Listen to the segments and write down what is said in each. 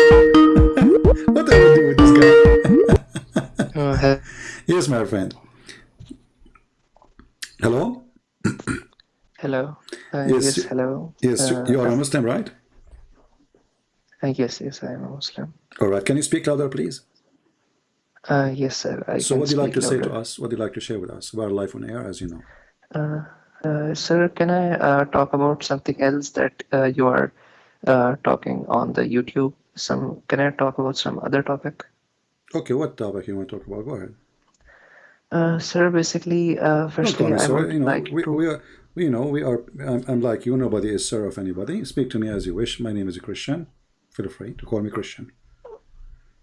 what do I do with this guy? Uh, yes, my friend. Hello? hello. Uh, Yes, yes, hello. Yes, Uh, you are a Muslim, right? uh, yes, yes, I am a Muslim. All right. Can you speak louder, please? Uh, yes, sir. I So what do you like to speak say to us? What do you like to share with us? We are live on air, as you know. Uh, uh, sir, can I uh, talk about something else that uh, you are uh, talking on the YouTube? Some can I talk about some other topic? Okay, what topic you want to talk about? Go ahead. Uh, sir, basically, uh, firstly, me I sir. would You know, like we, to. we are, we, you know, we are, I'm, I'm like you. Nobody is sir of anybody. Speak to me as you wish. My name is a Christian. Feel free to call me Christian.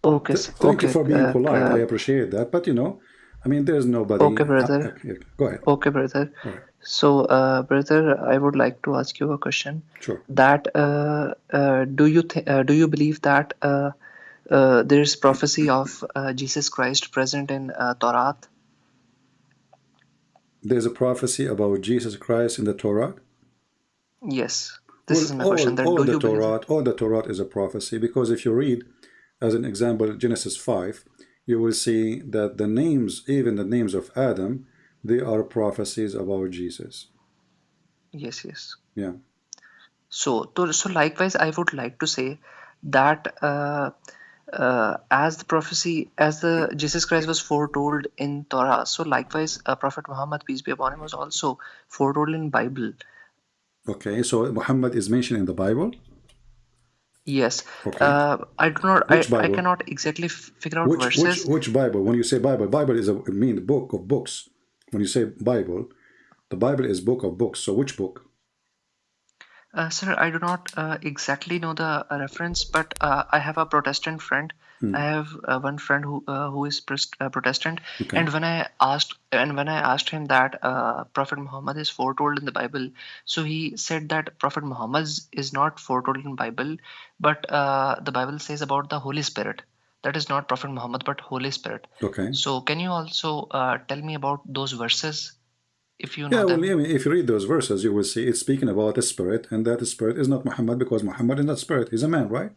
Okay, Th-. Thank you for being uh, polite. I uh, appreciate that. But, you know, I mean, there's nobody. okay, brother. go ahead. Okay, brother. Right. So, uh, brother, I would like to ask you a question. Sure. That uh, uh, do you uh, do you believe that uh, uh, there is prophecy of uh, Jesus Christ present in uh, Torah? There's a prophecy about Jesus Christ in the Torah. Yes. This is All, my question. all, That all do the? Torah, all the Torah is a prophecy because if you read, as an example, Genesis 5, you will see that the names, even the names of Adam, they are prophecies about Jesus. Yes, yes. Yeah. So, to, so likewise, I would like to say that uh, uh, as the prophecy, as the Jesus Christ was foretold in Torah, so likewise, uh, Prophet Muhammad peace be upon him was also foretold in Bible. Okay, so Muhammad is mentioned in the Bible. Yes. Okay. Uh, I do not. I, I cannot exactly figure out Which which verses. which Bible? When you say Bible, Bible is a I mean book of books. When you say Bible, the Bible is book of books. So which book? Uh, sir, I do not uh, exactly know the uh, reference, but uh, I have a Protestant friend. Hmm. I have uh, one friend who uh, who is Protestant, Okay. and when I asked and when I asked him that uh, Prophet Muhammad is foretold in the Bible, so he said that Prophet Muhammad is- not foretold in Bible, but uh, the Bible says about the Holy Spirit. That is not Prophet Muhammad, but Holy Spirit. Okay. So can you also uh, tell me about those verses, if you know Yeah, well. I mean, if you read those verses, you will see it's speaking about a spirit, and that spirit is not Muhammad because Muhammad is not spirit; he's a man, right?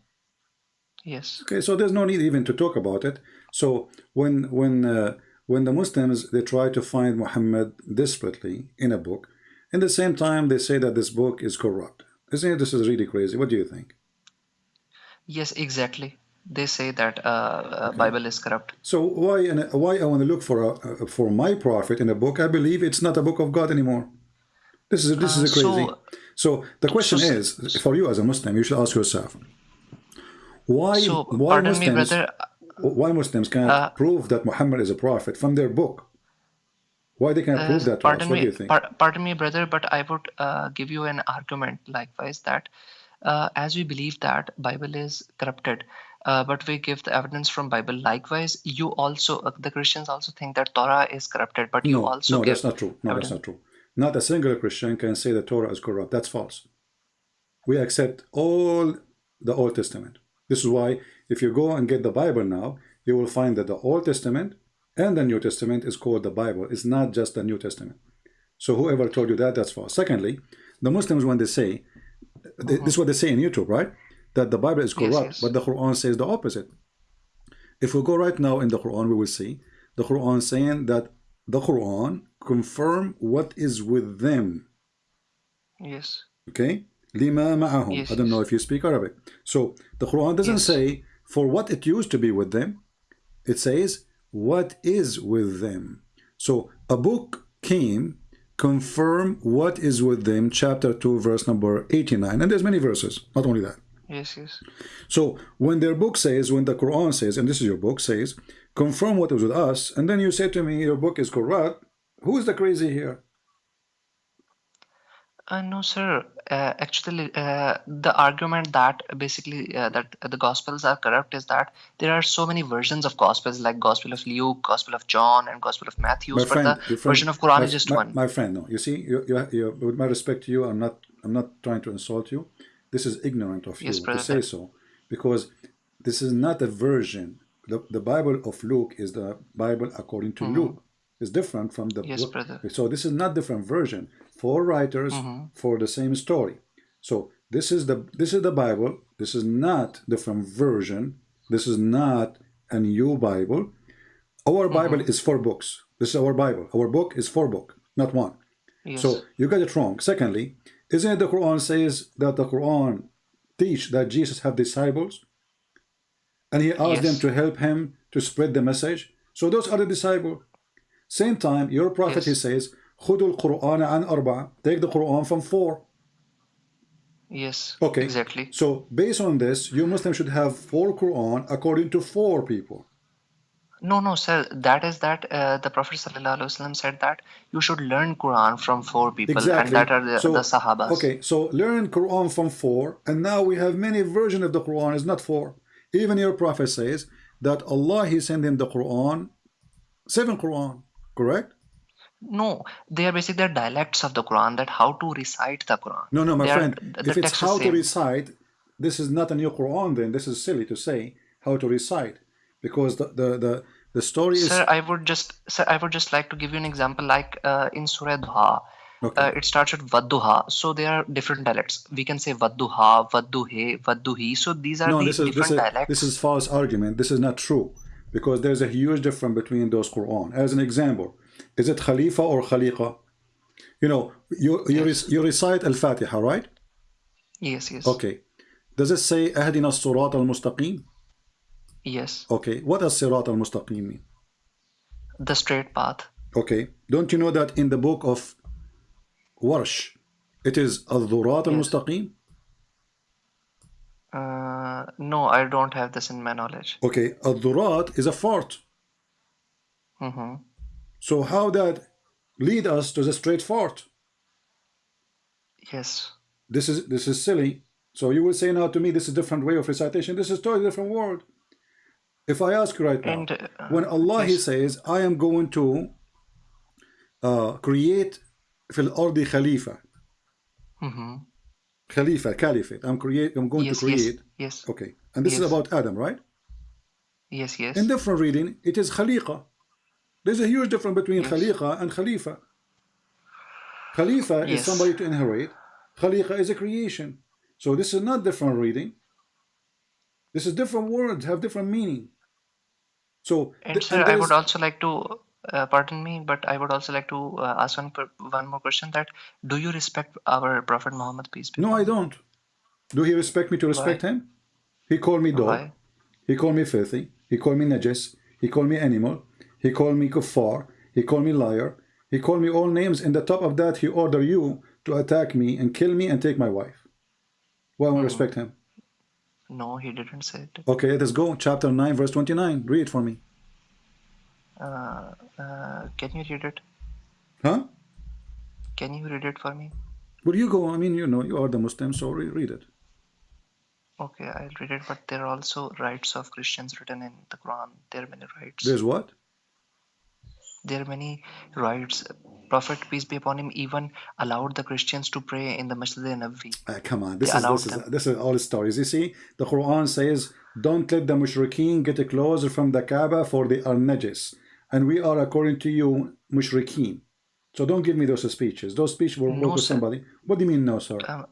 Yes. Okay, so there's no need even to talk about it. So when when uh, when the Muslims they try to find Muhammad desperately in a book, in the same time they say that this book is corrupt. Isn't it? This is really crazy. What do you think? Yes, exactly. They say that uh, uh, Bible is corrupt. So why and why I want to look for a, a- for my prophet in a book? I believe it's not a book of God anymore. This is this Uh, is crazy. so- So the question so- is, for you as a Muslim, you should ask yourself, why So, why me, Muslims brother. why Muslims can't Uh, prove that Muhammad is a prophet from their book? Why they can't Uh, prove that pardon What me, do you think? par- pardon me, brother, but I would uh, give you an argument likewise that uh, as we believe that Bible is corrupted, uh, but we give the evidence from Bible. Likewise, you also uh, the Christians also think that Torah is corrupted, but you no, also no, that's not true. No, that's not true. Not a single Christian can say the Torah is corrupt. That's false. We accept all the Old Testament. This is why if you go and get the Bible now, you will find that the Old Testament and the New Testament is called the Bible. It's not just the New Testament. So whoever told you that, that's false. Secondly, the Muslims when they say th- this is what they say in YouTube, right? That the Bible is Uh-huh. Yes, corrupt, yes. but the Quran says the opposite. If we go right now in the Quran, we will see the Quran saying that the Quran confirm what is with them. Yes. Okay? Lima ma'ahum. Yes, I don't know if you speak Arabic. So the Quran doesn't say for what it used to be with them. It says what is with them. So a book came confirm what is with them chapter 2 verse number 89 and there's many verses not only that Yes. Yes. so when their book says, when the Quran says, and this is your book says, confirm what is with us, and then you say to me your book is corrupt, who is the crazy here? Uh, no, sir. Uh, actually, uh, the argument that basically uh, that the Gospels are corrupt is that there are so many versions of Gospels, like Gospel of Luke, Gospel of John, and Gospel of Matthew. My But friend, the friend version of Quran my, is just my, one. My friend, no. You see, you, you, you, with my respect to you, I'm not, I'm not trying to insult you. This is ignorant of Yes, you to say so, because this is not a version. The, the Bible of Luke is the Bible according to Luke. It's different from the. Yes, book. brother. So this is not different version. Four writers Mm-hmm. for the same story. So This is the this is the Bible. This is not different version. This is not a new Bible. Our Bible is four books. This is our Bible. Our book is four book, not one. Yes. So you got it wrong. Secondly, isn't it the Quran says that the Quran teach that Jesus had disciples? And he asked yes. them to help him to spread the message. So those are the disciples. Same time, your prophet, yes. he says, Khudul Quran an arba. Take the Quran from four. Yes. Okay. Exactly. So based on this, you Muslim should have four Quran according to four people. No, no, sir. That is that uh, the Prophet sallallahu alaihi wasallam said that you should learn Quran from four people, and that are the, so, the Sahabas. Okay, so learn Quran from four, and now we have many version of the Quran. It's not four. Even your prophet says that Allah He sent him the Quran, seven Quran, correct? No, they are basically the dialects of the Quran. That how to recite the Quran. No, no, my They friend. the if it's how to recite, this is not a new Quran. Then this is silly to say how to recite, because the the the, the story is Sir, I would just, sir, I would just like to give you an example. Like uh, in Surah Duha, okay. uh, it starts with Vadduha. So there are different dialects. We can say Vadduha, Vadduhe, Vadduhi. So these are no, the this is different this is dialects. this is false argument. This is not true, because there's a huge difference between those Quran. As an example, is it Khalifa or Khaliqa? You know, you you, rec- you recite Al Fatiha, right? yes, yes, Okay. Does it say Ahdina Surat al Mustaqim? Yes. Okay. What does Sirat al Mustaqim mean? The straight path. Okay. Don't you know that in the book of Warsh, it is Al Dhurat al Mustaqim? Uh, no, I don't have this in my knowledge. Okay. Al Dhurat is a fort. hmm So how that lead us to the straight fort? Yes. This is this is silly. So you will say now to me, this is a different way of recitation. This is totally different word. If I ask you right now, And uh, when Allah He says, I am going to uh, create fil ardi khalifa, hmm khalifa, caliphate. I'm create. I'm going Yes, to yes, create. yes, Okay, and this is Yes. about Adam, right? yes, yes. In different reading, it is khaliqa. There's a huge difference between Yes. khaliqa and khalifa. Khalifa is Yes. somebody to inherit. Khaliqa is a creation. So this is not different reading. This is different words have different meaning. So And sir, I would also like to, uh, pardon me, but I would also like to uh, ask one one more question. That do you respect our Prophet Muhammad peace be no, I don't. Do he respect me to respect him? He called me dog. Why? He called me filthy. He called me najis. He called me animal. He called me kuffar. He called me liar. He called me all names. And the top of that, he ordered you to attack me and kill me and take my wife. Why Hmm. won't respect him? No, he didn't say it. Okay, let us go. Chapter 9, verse 29. Read it for me. Uh, uh, can you read it? Huh? Can you read it for me? Well, you go. I mean, you know, you are the Muslim, so re- read it. Okay, I'll read it. But there are also rights of Christians written in the Quran. There are many rights. There's what? There are many rights. Prophet peace be upon him even allowed the Christians to pray in the Masjid al-Nabawi. Ah, come on, this They is this is this is all stories. You see, the Quran says, "Don't let the mushrikeen get a closer from the Kaaba, for they are najis, and we are according to you mushrikeen." So don't give me those speeches. Those speeches will No, work with somebody. What do you mean, no, sir? Um,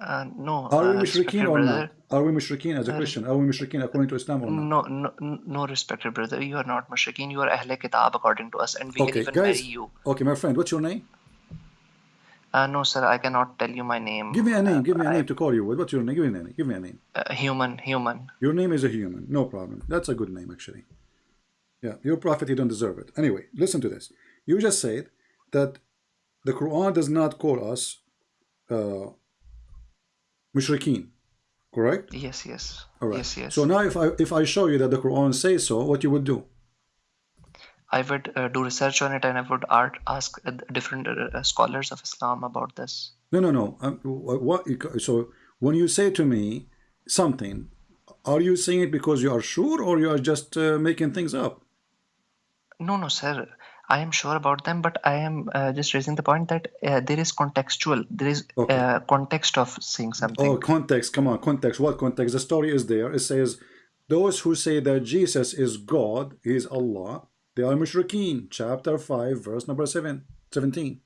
uh, no, Are we uh, mushrikeen or brother. not? Are we mushrikeen as a Christian? Are we mushrikeen according to Islam or not? No, no, no, respected brother. You are not mushrikeen. You are Ahle Kitab according to us, and we Okay, can even guys. marry you. Okay, my friend, what's your name? Uh, no, sir, I cannot tell you my name. Give me a name. Give me a I- name to call you with. What's your name? Give me a name. Give me a name. Uh, human, human. Your name is a human. No problem. That's a good name, actually. Yeah, your prophet, he don't deserve it. Anyway, listen to this. You just said that the Quran does not call us uh, mushrikeen, correct? Yes, yes. All right. Yes, yes. So now, if I if I show you that the Quran says so, what you would do? I would uh, do research on it and I would art, ask uh, different uh, scholars of Islam about this. No, no, no. Um, what? So when you say to me something, are you saying it because you are sure, or you are just uh, making things up? No, no, sir. I am sure about them, but I am uh, just raising the point that uh, there is contextual, there is Okay. uh, context of saying something. Oh, context. Come on, context. What context? The story is there. It says, those who say that Jesus is God, he is Allah, they are mushrikeen. Chapter 5, verse number 7, 17.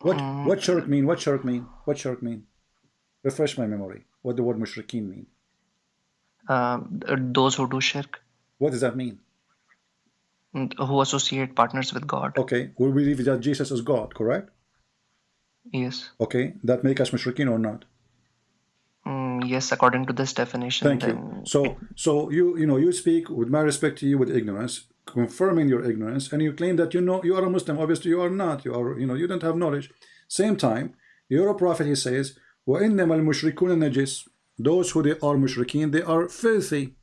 What Mm. what shirk mean? What shirk mean? What shirk mean? Refresh my memory. What the word mushrikeen mean? Um, those who do shirk, What does that mean? mm, who associate partners with God. Okay, we believe that Jesus is God, correct? Yes. Okay, that make us mushrikeen or not? Mm, yes, according to this definition. Thank you. then So, so you you know you speak with my respect to you with ignorance, confirming your ignorance, and you claim that you know you are a Muslim. Obviously, you are not. You are you know you don't have knowledge. Same time, you're a prophet. He says, وَإِنَّمَا الْمُشْرِكُونَ نَجِسٌ Those who they are mushrikeen, they are filthy.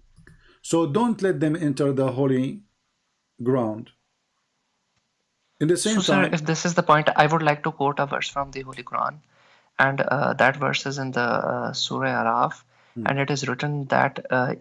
So don't let them enter the holy ground. In the same So, sir, if this is the point, I would like to quote a verse from the Holy Quran, and uh, that verse is in the uh, Surah Araf, Hmm. and it is written that uh,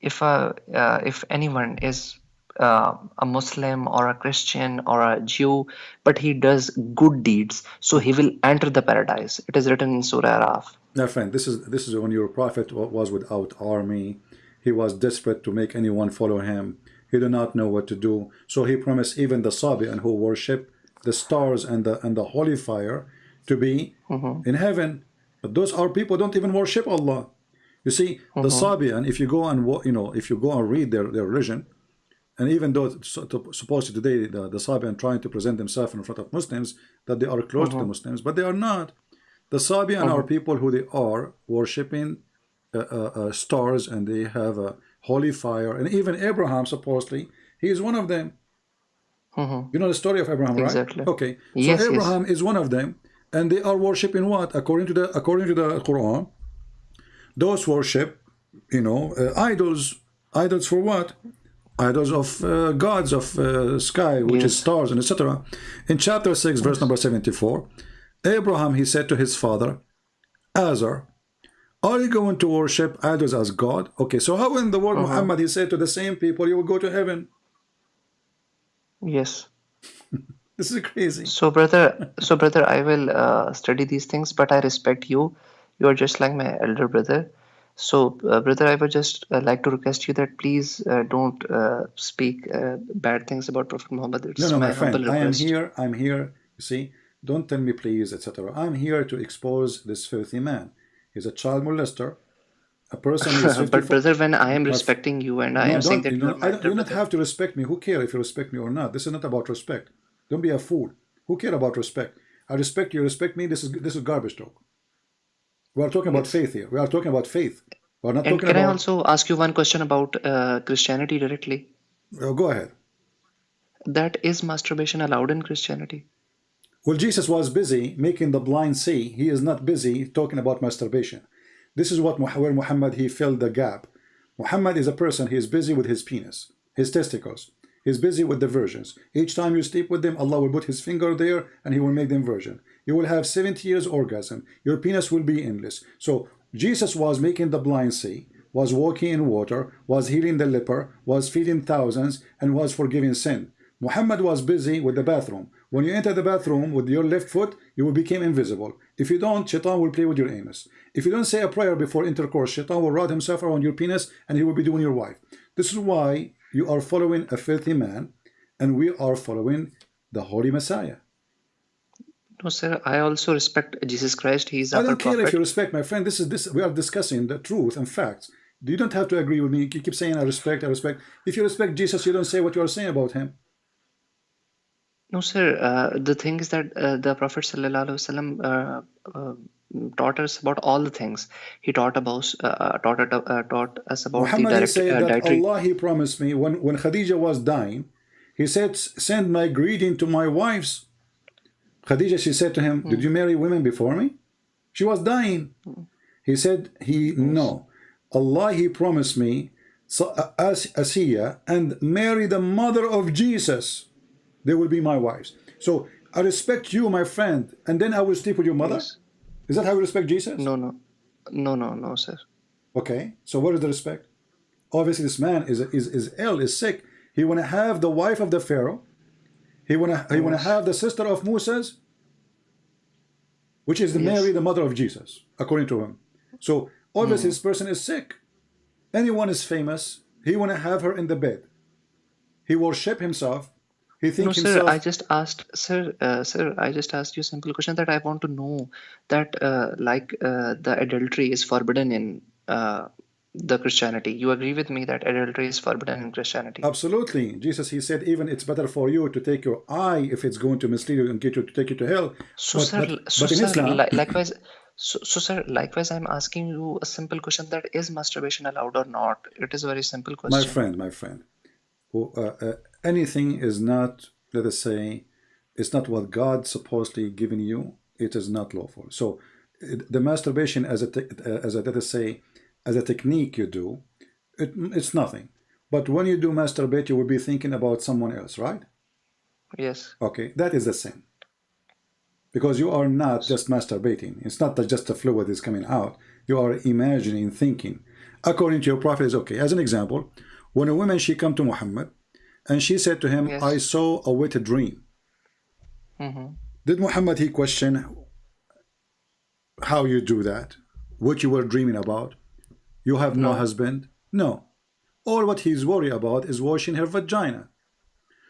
if a uh, if anyone is uh, a Muslim or a Christian or a Jew, but he does good deeds, so he will enter the paradise. It is written in Surah Araf. Now, friend, this is this is when your prophet was without army. He was desperate to make anyone follow him. He did not know what to do. So he promised even the Sabian who worship the stars and the and the holy fire to be in heaven. But those are people don't even worship Allah. You see, the Sabian, if you go and you know, if you go and read their, their religion, and even though it's so- to- supposedly today the, the Sabian trying to present themselves in front of Muslims that they are close to the Muslims, but they are not. The Sabian are people who they are worshipping uh, uh, uh, stars and they have a holy fire. And even Abraham, supposedly, he is one of them. Mhm. You know the story of Abraham, right? Exactly. Okay. So Yes, yes. Abraham is one of them, and they are worshipping what? According to the according to the Quran, those worship, you know, uh, idols. Idols for what? Idols of uh, gods of uh, sky, which is stars and etc. In chapter six, verse number seventy-four, Abraham he said to his father, Azar, are you going to worship idols as God? Okay, so how in the word Muhammad he said to the same people, you will go to heaven? Yes. This is crazy. So, brother, so brother, I will uh, study these things, but I respect you. You are just like my elder brother. So, uh, brother, I would just uh, like to request you that please uh, don't uh, speak uh, bad things about Prophet Muhammad. It's No, no, my, my friend, I am here. I'm here. You see, don't tell me please, etc. I'm here to expose this filthy man. He's a child molester, a person is 54. but brother, when I am respecting you and I No, am saying that you know, I you don't have to respect me. Who care if you respect me or not? This is not about respect. Don't be a fool. Who care about respect? I respect you. Respect me. This is this is garbage talk. We are talking about faith here. We are talking about faith. We are not and talking can I also ask you one question about uh, Christianity directly? Go ahead. That is masturbation allowed in Christianity? Well, Jesus was busy making the blind see. He is not busy talking about masturbation. This is what where Muhammad he filled the gap. Muhammad is a person. He is busy with his penis, his testicles. He's busy with the virgins. Each time you sleep with them, Allah will put His finger there and He will make them virgin. You will have 70 years orgasm. Your penis will be endless. So Jesus was making the blind see, was walking in water, was healing the leper, was feeding thousands, and was forgiving sin. Muhammad was busy with the bathroom. When you enter the bathroom with your left foot, you will become invisible. If you don't, Shaitan will play with your anus. If you don't say a prayer before intercourse, Shaitan will wrap himself around your penis and he will be doing your wife. This is why you are following a filthy man and we are following the Holy Messiah. No, sir. I also respect Jesus Christ. He is I don't care prophet. if you respect my friend. This is this we are discussing the truth and facts. You don't have to agree with me. You keep saying I respect, I respect. If you respect Jesus, you don't say what you are saying about him. No, sir. Uh, the thing is that uh, the Prophet sallallahu uh, uh, taught us about all the things. He taught about uh, uh, taught uh, taught us about Muhammad the direct said uh, that dietary. Allah he promised me when when Khadija was dying, he said send my greeting to my wives. Khadija she said to him, did you Mary women before me? She was dying. He said he no. Allah he promised me so, uh, as Asiya and marry the mother of Jesus. They will be my wives. So I respect you, my friend, and then I will sleep with your mother. Yes. Is that how you respect Jesus? No, no, no, no, no, sir. Okay, so what is the respect? Obviously, this man is is is ill, is sick. He wanna have the wife of the Pharaoh. He wanna he wanna have the sister of Moses, which is the Yes. Mary, the mother of Jesus, according to him. So obviously, this mm. person is sick. Anyone is famous. He wanna have her in the bed. He worship himself. He No, thinks sir. I just asked, sir, uh, sir, I just asked you a simple question that I want to know that, uh, like, uh, the adultery is forbidden in uh, the Christianity. You agree with me that adultery is forbidden in Christianity? Absolutely. Jesus, he said, even it's better for you to take your eye if it's going to mislead you and get you to take you to hell. So, But, sir, but, so, but in sir, Islam, li likewise, so, so, sir, likewise, I'm asking you a simple question that is masturbation allowed or not? It is a very simple question. my friend, my friend, who, uh, uh, anything is not, let us say, it's not what God supposedly given you. It is not lawful. So the masturbation as a, as a, let us say, as a technique you do, it, it's nothing. But when you do masturbate, you will be thinking about someone else, right? Yes. Okay, that is the sin. Because you are not just masturbating. It's not that just the fluid is coming out. You are imagining, thinking. According to your prophet is okay. As an example, when a woman she come to Muhammad and she said to him, Yes. I saw a wet dream. hmm Did Muhammad he question how you do that? What you were dreaming about? You have no, No. husband? No. All what he's worried about is washing her vagina.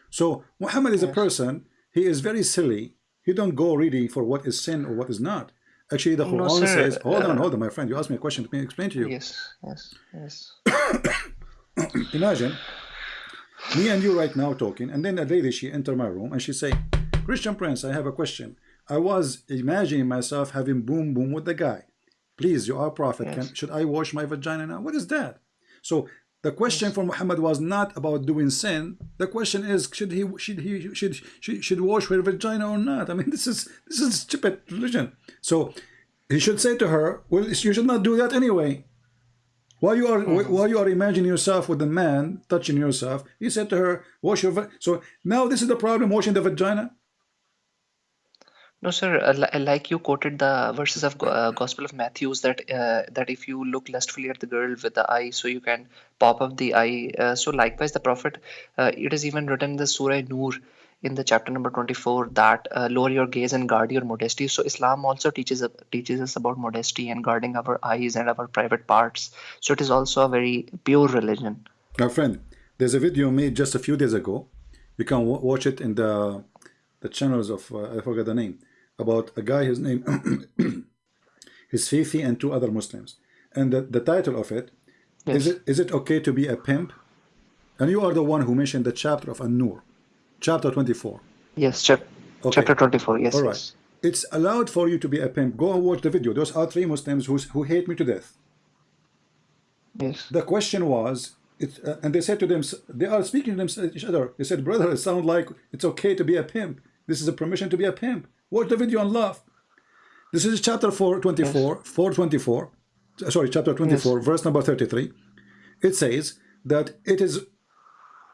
So Muhammad is a person, he is very silly. He don't go really for what is sin or what is not. Actually, the No, Quran sir, says, hold on, uh, hold on, my friend. You asked me a question. Let me explain to you. Yes, yes, yes. Imagine me and you right now talking, and then a lady she enter my room and she say, Christian Prince, I have a question. I was imagining myself having boom boom with the guy. Please, you are a prophet. Yes. Can, should I wash my vagina now? What is that? So the question for Muhammad was not about doing sin. The question is should he should he should should, should wash her vagina or not? I mean this is this is stupid religion. So he should say to her, well, you should not do that anyway. While you are while you are imagining yourself with the man touching yourself, he said to her, "Wash your." va-" So now this is the problem: washing the vagina. No, sir. Uh, like you quoted the verses of uh, Gospel of Matthew's that uh, that if you look lustfully at the girl with the eye, so you can pop up the eye. Uh, so likewise, the Prophet, uh, it is even written in the Surah Nur, in the chapter number twenty-four, that uh, lower your gaze and guard your modesty. So Islam also teaches uh, teaches us about modesty and guarding our eyes and our private parts. So it is also a very pure religion. My friend, there's a video made just a few days ago. You can wa- watch it in the the channels of uh, I forgot the name about a guy. His name his Fifi and two other Muslims, and the, the title of it is Yes. it is it okay to be a pimp? And you are the one who mentioned the chapter of An-Nur, chapter 24. Yes, chap- Okay. chapter twenty-four. Yes, All right. yes. It's allowed for you to be a pimp. Go and watch the video. Those are three Muslims who, who hate me to death. Yes. The question was, it, uh, and they said to them, they are speaking to them, each other. They said, brother, it sounds like it's okay to be a pimp. This is a permission to be a pimp. Watch the video and laugh. This is chapter 424, 424, uh, sorry, chapter 24, verse number 33. It says that it is,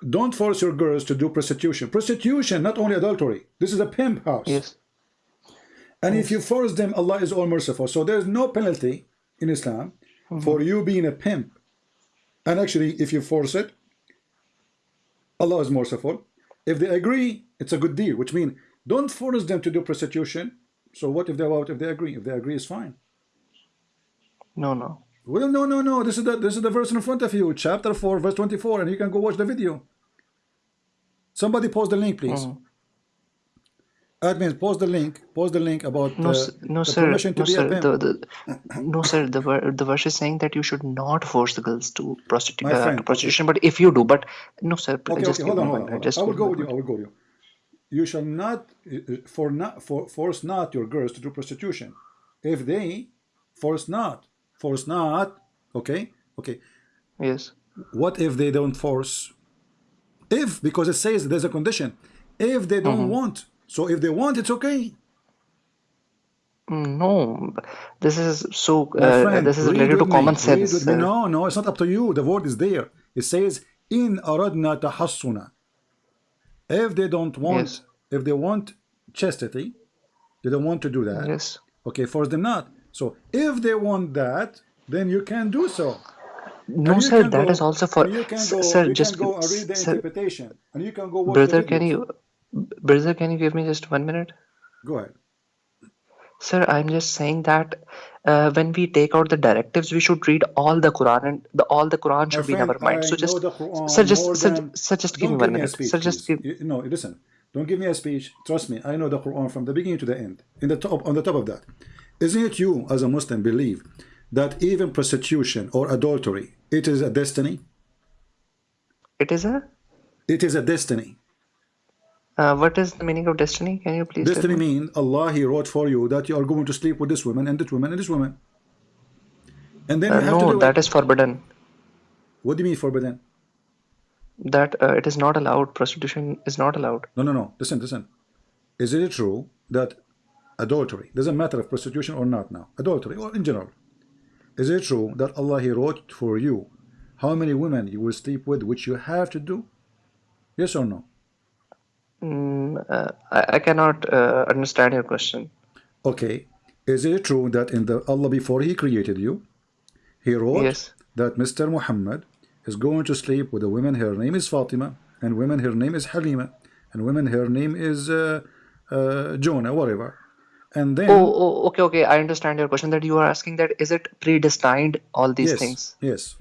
don't force your girls to do prostitution. Prostitution, not only adultery. This is a pimp house. Yes. And if you force them, Allah is all merciful. So there's no penalty in Islam Mm-hmm. for you being a pimp. And actually, if you force it, Allah is merciful. If they agree, it's a good deal, which means don't force them to do prostitution. So what if they what if they agree? If they agree, it's fine. No, no. Well, no, no, no. This is the this is the verse in front of you, chapter four, verse twenty-four, and you can go watch the video. Somebody post the link, please. Mhm. Admins, post the link. Post the link about No, uh, no, the sir. permission to No, be sir. The, the, no, sir. The ver- the verse is saying that you should not force the girls to uh, to prostitution. But if you do, but no, sir. Okay, just okay, hold on, hold on, hold on. Just I will go with you. I will go with you. You shall not uh, for not for force not your girls to do prostitution. If they force not, force not. Okay, okay. Yes. What if they don't force? If because it says there's a condition. If they don't Mm-hmm. want, so if they want, it's okay. Mm, No, this is so. Uh, friend, this is related to me. common sense. uh, No, no, it's not up to you. The word is there. It says in aradna tahassuna. If they don't want, Yes. if they want chastity, they don't want to do that. Yes. Okay, force them not. So if they want that, then you can do so. No, sir. That go- is also for. you can go, Sir, just can go and read the sir, interpretation, and you can go watch brother. the Can you, brother? Can you give me just one minute? Go ahead. Sir, I'm just saying that uh, when we take out the directives, we should read all the Quran, and the, all the Quran should be in friend, our mind. So just, sir, just, sir, than. sir, just give me one minute. speech, Sir, just give. You- No, listen. Don't give me a speech. Trust me, I know the Quran from the beginning to the end. In the top, on the top of that, isn't it you as a Muslim believe that even prostitution or adultery it is a destiny? It is a. It is a destiny. Uh, what is the meaning of destiny? Can you please Destiny me? means Allah He wrote for you that you are going to sleep with this woman and this woman and this woman, and then Uh, you have to no, that it. is forbidden. What do you mean forbidden? That uh, it is not allowed. Prostitution is not allowed. No, no, no. Listen, listen. Is it true that adultery doesn't matter if prostitution or not now, adultery or in general? Is it true that Allah He wrote for you how many women you will sleep with, which you have to do? Yes or no? Mm, uh, I, I cannot uh, understand your question. Okay. Is it true that in the Allah before He created you, He wrote Yes. that Mr. Muhammad is going to sleep with a woman. Her name is Fatima, and women her name is Halima, and women her name is uh, uh, Jonah, whatever. And then Oh, oh, okay, okay. I understand your question. That you are asking that is it predestined all these yes, things? yes.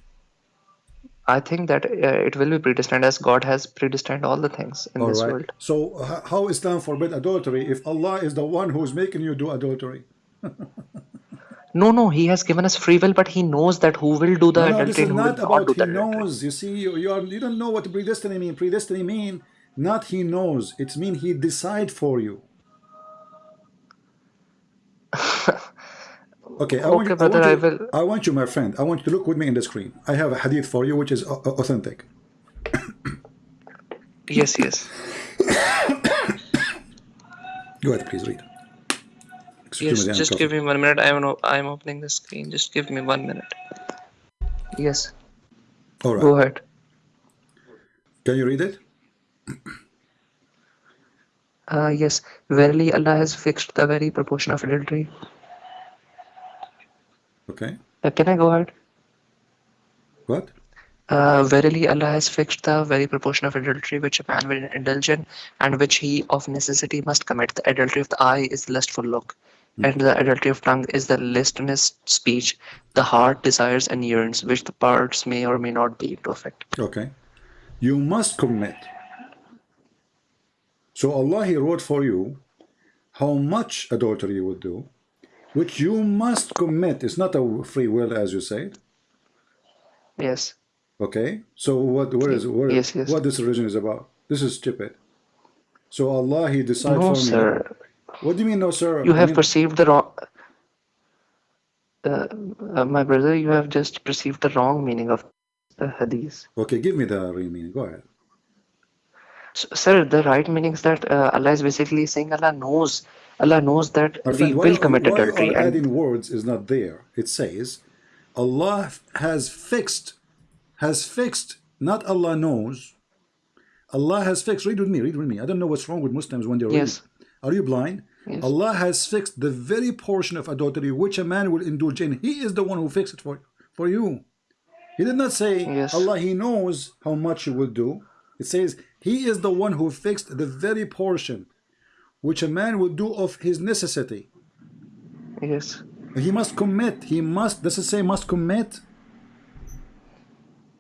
I think that uh, it will be predestined as God has predestined all the things in All this right. world. So h- how Islam forbid adultery if Allah is the one who's making you do adultery? No, no, He has given us free will, but He knows that who will do the No, no, this adultery is who not not about do he adultery. knows. You see, you, you are you don't know what predestiny mean. Predestiny mean not he knows. it's mean he decide for you. Okay, I want, you, I, brother, want I will. I want you, my friend. I want you to look with me in the screen. I have a hadith for you, which is au- au- authentic. Yes, yes. Go ahead, please read. Excuse Yes, me, just give me one minute. I am I am opening the screen. Just give me one minute. Yes, All right. go ahead. Can you read it? Uh, yes, verily Allah has fixed the very proportion of adultery. Okay. Uh, can I go ahead? What? Uh, verily Allah has fixed the very proportion of adultery which a man will indulge in, and which he of necessity must commit. The adultery of the eye is the lustful look, and the adultery of tongue is the listless speech. The heart desires and yearns, which the parts may or may not be perfect. Okay. You must commit. So Allah He wrote for you how much adultery you would do, which you must commit. It's not a free will, as you said. Yes. Okay. So what? Where is where? Yes, yes. What this religion is about? This is stupid. So Allah He decided No, for me. sir. What do you mean, no, sir? You I have mean- perceived the wrong. Uh, uh, my brother, you have just perceived the wrong meaning of the hadith. Okay, give me the real meaning. Go ahead. S sir, the right meaning is that uh, Allah is basically saying Allah knows, Allah knows that we will commit adultery, and adding words is not there. It says Allah has fixed, has fixed, not Allah knows. Allah has fixed. Read with me, read with me. I don't know what's wrong with Muslims when they're Yes. reading. Are you blind? Yes. Allah has fixed the very portion of adultery which a man will indulge in. He is the one who fixed it for, for you. He did not say Yes. Allah, He knows how much you will do. It says He is the one who fixed the very portion which a man will do of his necessity. yes, He must commit. He must. Does it say must commit?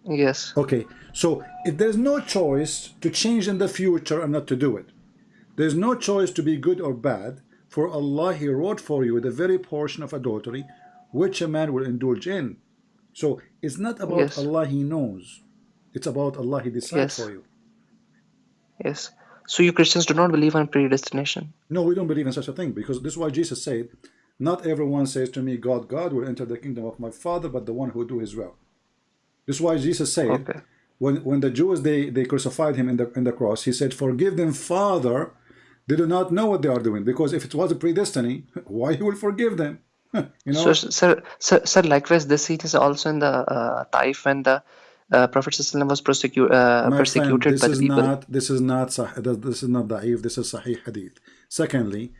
yes, Okay. So if there's no choice to change in the future and not to do it, there's no choice to be good or bad. For Allah, He wrote for you the very portion of adultery which a man will indulge in. So it's not about Yes. Allah, He knows. It's about Allah, He decides Yes. for you. Yes. So you Christians do not believe on predestination. No, we don't believe in such a thing because this is why Jesus said, Not everyone says to me, God, God will enter the kingdom of my Father, but the one who do his will. This is why Jesus said, Okay. when, when the Jews they, they crucified him in the in the cross, he said, Forgive them, Father. They do not know what they are doing. Because if it was a predestiny, why he will forgive them? you know? So, sir, sir, sir, likewise, this scene is also in the uh, Taif when the uh, Prophet was persecu- uh, persecuted friend, this by the is people. not this is not sah- this is not da'if, this is sahih hadith. Secondly,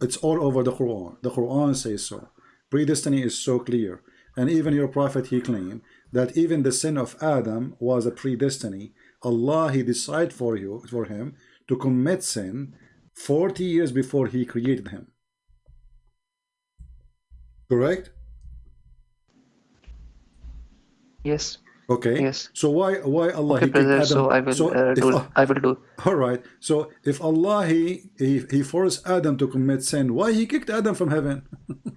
it's all over the Quran. The Quran says so. Predestiny is so clear. And even your prophet he claimed that even the sin of Adam was a predestiny. Allah he decided for you for him to commit sin 40 years before he created him. Correct? Yes. Okay. Yes. So why why Allah Okay, brother. Adam? So I will So uh, do. I will do. all right. So if Allah he, he he forced Adam to commit sin, why he kicked Adam from heaven?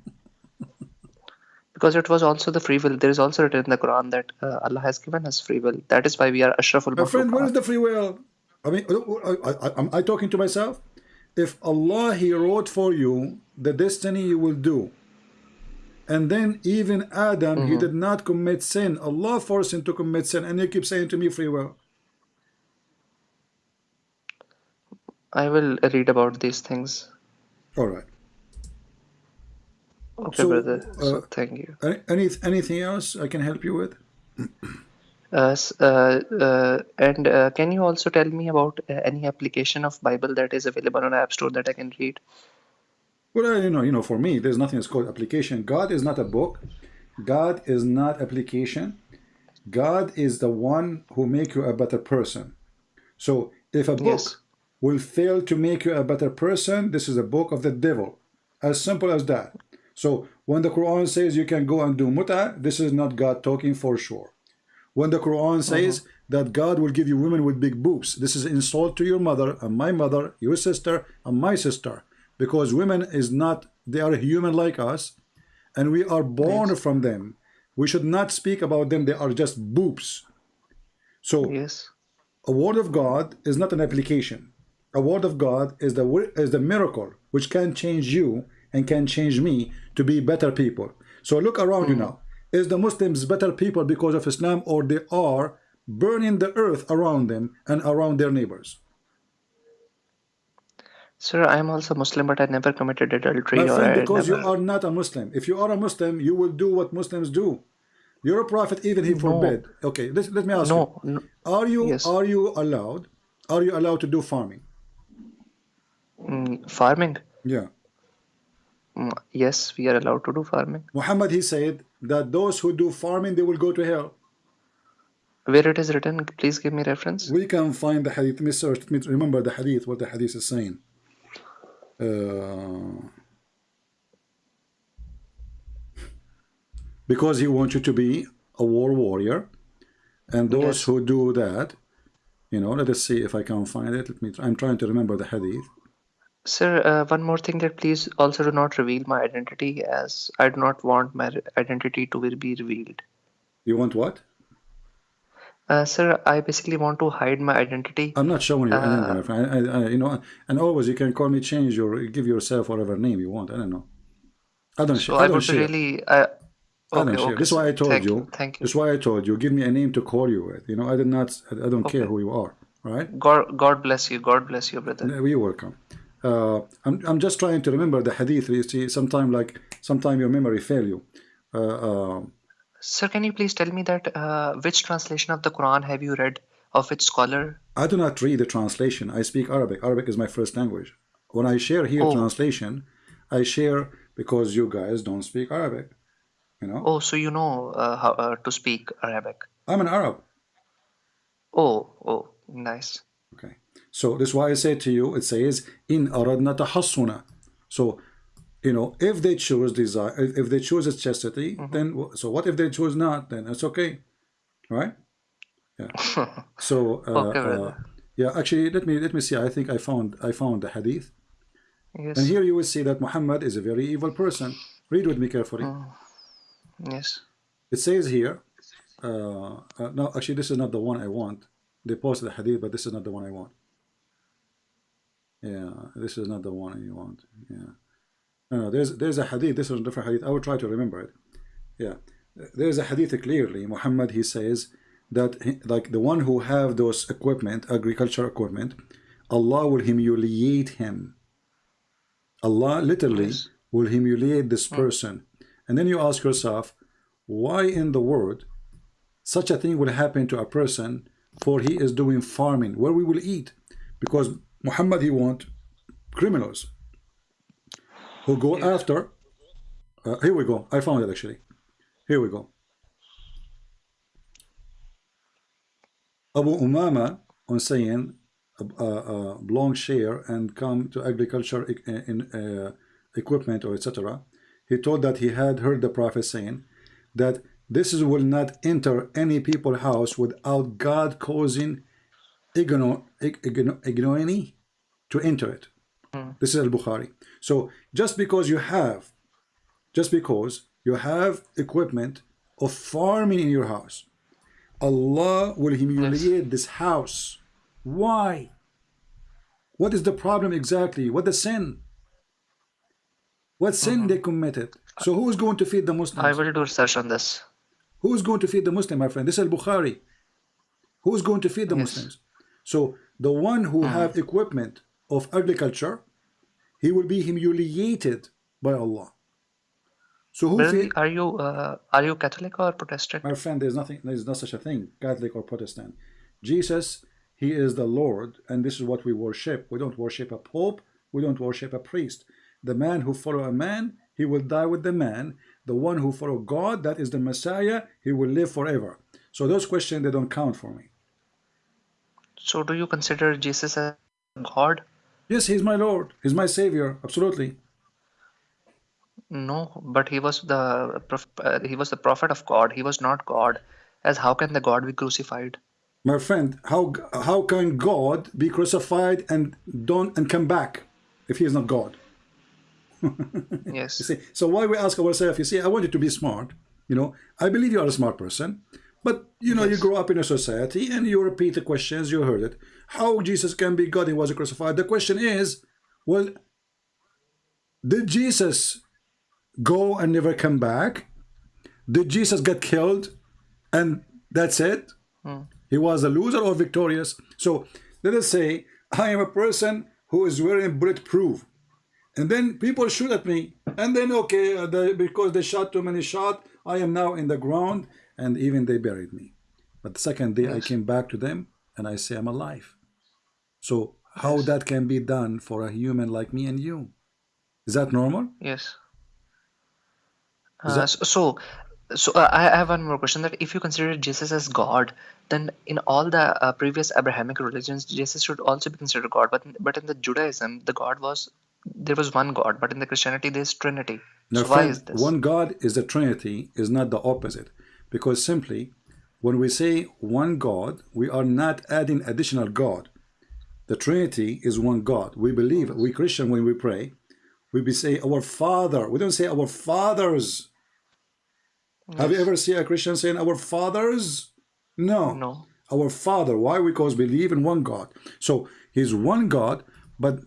Because it was also the free will. There is also written in the Quran that uh, Allah has given us free will. That is why we are ashraful My friend, where is the free will? I mean, I, I, am I talking to myself? If Allah He wrote for you the destiny you will do, and then even Adam he did not commit sin, Allah forced him to commit sin, and you keep saying to me free will. I will read about these things. All right. Okay, So, brother. So uh, thank you. Any, any anything else I can help you with? Uh, uh, uh, and uh, can you also tell me about uh, any application of Bible that is available on App Store that I can read? Well, uh, you know, you know, for me, there's nothing that's called application. God is not a book. God is not application. God is the one who make you a better person. So if a book Yes. will fail to make you a better person, this is a book of the devil. As simple as that. So when the Quran says you can go and do muta, this is not God talking for sure. When the Quran says that God will give you women with big boobs, this is insult to your mother and my mother, your sister and my sister, because women is not they are human like us, and we are born from them. We should not speak about them; they are just boobs. So Yes. a word of God is not an application. A word of God is the is the miracle which can change you and can change me to be better people. So look around you hmm. now. Is the Muslims better people because of Islam or they are burning the earth around them and around their neighbors? Sir, I am also Muslim, but I never committed adultery My or friend, because you are not a Muslim. If you are a Muslim, you will do what Muslims do. You're a prophet even he forbid. Okay, let, let me ask No, you. no. Are you Yes. are you allowed? Are you allowed to do farming? Mm, farming? Yeah. Mm, yes, we are allowed to do farming. Muhammad he said that those who do farming they will go to hell. Where it is written, please give me reference. We can find the hadith. Let me search. Let me remember the hadith. What the hadith is saying. Uh, because he wants you to be a war warrior, and those Yes. who do that, you know. Let us see if I can find it. Let me. I'm trying to remember the hadith. Sir, uh, one more thing that please also do not reveal my identity as I do not want my identity to be revealed. You want what? Uh, sir, I basically want to hide my identity. I'm not showing you anything, Uh, my friend. I, I, you know, and always you can call me, change your, give yourself whatever name you want. I don't know. I don't So share. I I don't share. really. I, I don't share. okay, This is why I told Thank you. Thank you. This is why I told you. Give me a name to call you with. You know, I did not. I don't care who you are. Right? God, God bless you. God bless you, brother. You're welcome. Uh, I'm, I'm just trying to remember the hadith. You see, sometime like sometime your memory fail you. Uh, uh, Sir, can you please tell me that uh, which translation of the Quran have you read? Of which scholar? I do not read the translation. I speak Arabic. Arabic is my first language. When I share here Oh. translation, I share because you guys don't speak Arabic. You know, Oh, so you know uh, how uh, to speak Arabic. I'm an Arab. Oh, oh, nice. Okay. So this is why I say to you, it says in aradna tahassuna. So, you know, if they choose desire, if they choose chastity, then so what if they choose not? Then it's okay, right? Yeah. So, uh, Okay, uh, yeah. Actually, let me let me see. I think I found I found the hadith, Yes, and here you will see that Muhammad is a very evil person. Read with me carefully. yes. It says here. Uh, uh, no, actually, this is not the one I want. They posted the hadith, but this is not the one I want. Yeah, this is not the one you want. Yeah. No, no, there's there's a hadith. This is a different hadith. I will try to remember it. Yeah, there's a hadith clearly. Muhammad he says that he, like the one who have those equipment, agriculture equipment, Allah will humiliate him. Allah literally Yes. will humiliate this mm. person. And then you ask yourself, why in the world such a thing will happen to a person for he is doing farming where we will eat because Muhammad he want criminals who go after uh, here we go. I found it actually. Here we go. Abu Umama on saying a, a, a long share and come to agriculture in uh, equipment or etc he told that he had heard the prophet saying that this is, will not enter any people house without God causing igno, igno, ignominy to enter it. Mm. This is al-Bukhari. So just because you have, just because you have equipment of farming in your house, Allah will humiliate this house. Why? What is the problem exactly? What the sin? What sin they committed? So who is going to feed the Muslims? I will do research on this. Who is going to feed the Muslim, my friend? This is Al-Bukhari. Who is going to feed the Yes. Muslims? So the one who have equipment of agriculture, he will be humiliated by Allah. So who are you uh, are you Catholic or Protestant? My friend, there's nothing, there's no such a thing, Catholic or Protestant. Jesus, he is the Lord, and this is what we worship. We don't worship a pope, we don't worship a priest. The man who follow a man, he will die with the man. The one who follow God, that is the Messiah, he will live forever. So those questions, they don't count for me. So do you consider Jesus as God? Yes, he's my Lord. He's my Savior. Absolutely. No, but he was the prof- uh, he was the prophet of God. He was not God. As how can the God be crucified? My friend, how how can God be crucified and don't and come back if he is not God? Yes. You see, so why we ask ourselves, you see, I want you to be smart. You know, I believe you are a smart person, but you know, you grow up in a society and you repeat the questions, you heard it. How Jesus can be God, he was crucified. The question is, well, did Jesus go and never come back? Did Jesus get killed and that's it? Hmm. He was a loser or victorious? So let us say I am a person who is wearing bulletproof and then people shoot at me and then okay uh, they, because they shot too many shot i am now in the ground and even they buried me but the second day i came back to them and i say i'm alive so how that can be done for a human like me and you is that normal Yes. Uh, that- so, so, uh, I have one more question. That if you consider Jesus as God, then in all the uh, previous Abrahamic religions, Jesus should also be considered God. But but in the Judaism, the God was there was one God. But in the Christianity, there's Trinity. Now, so why is this? one God is the Trinity is not the opposite, because simply when we say one God, we are not adding additional God. The Trinity is one God. We believe we Christian when we pray, we say our Father. We don't say our fathers. Have you ever seen a Christian saying our fathers? No. No. Our Father. Why? Because we believe in one God. So He's one God, but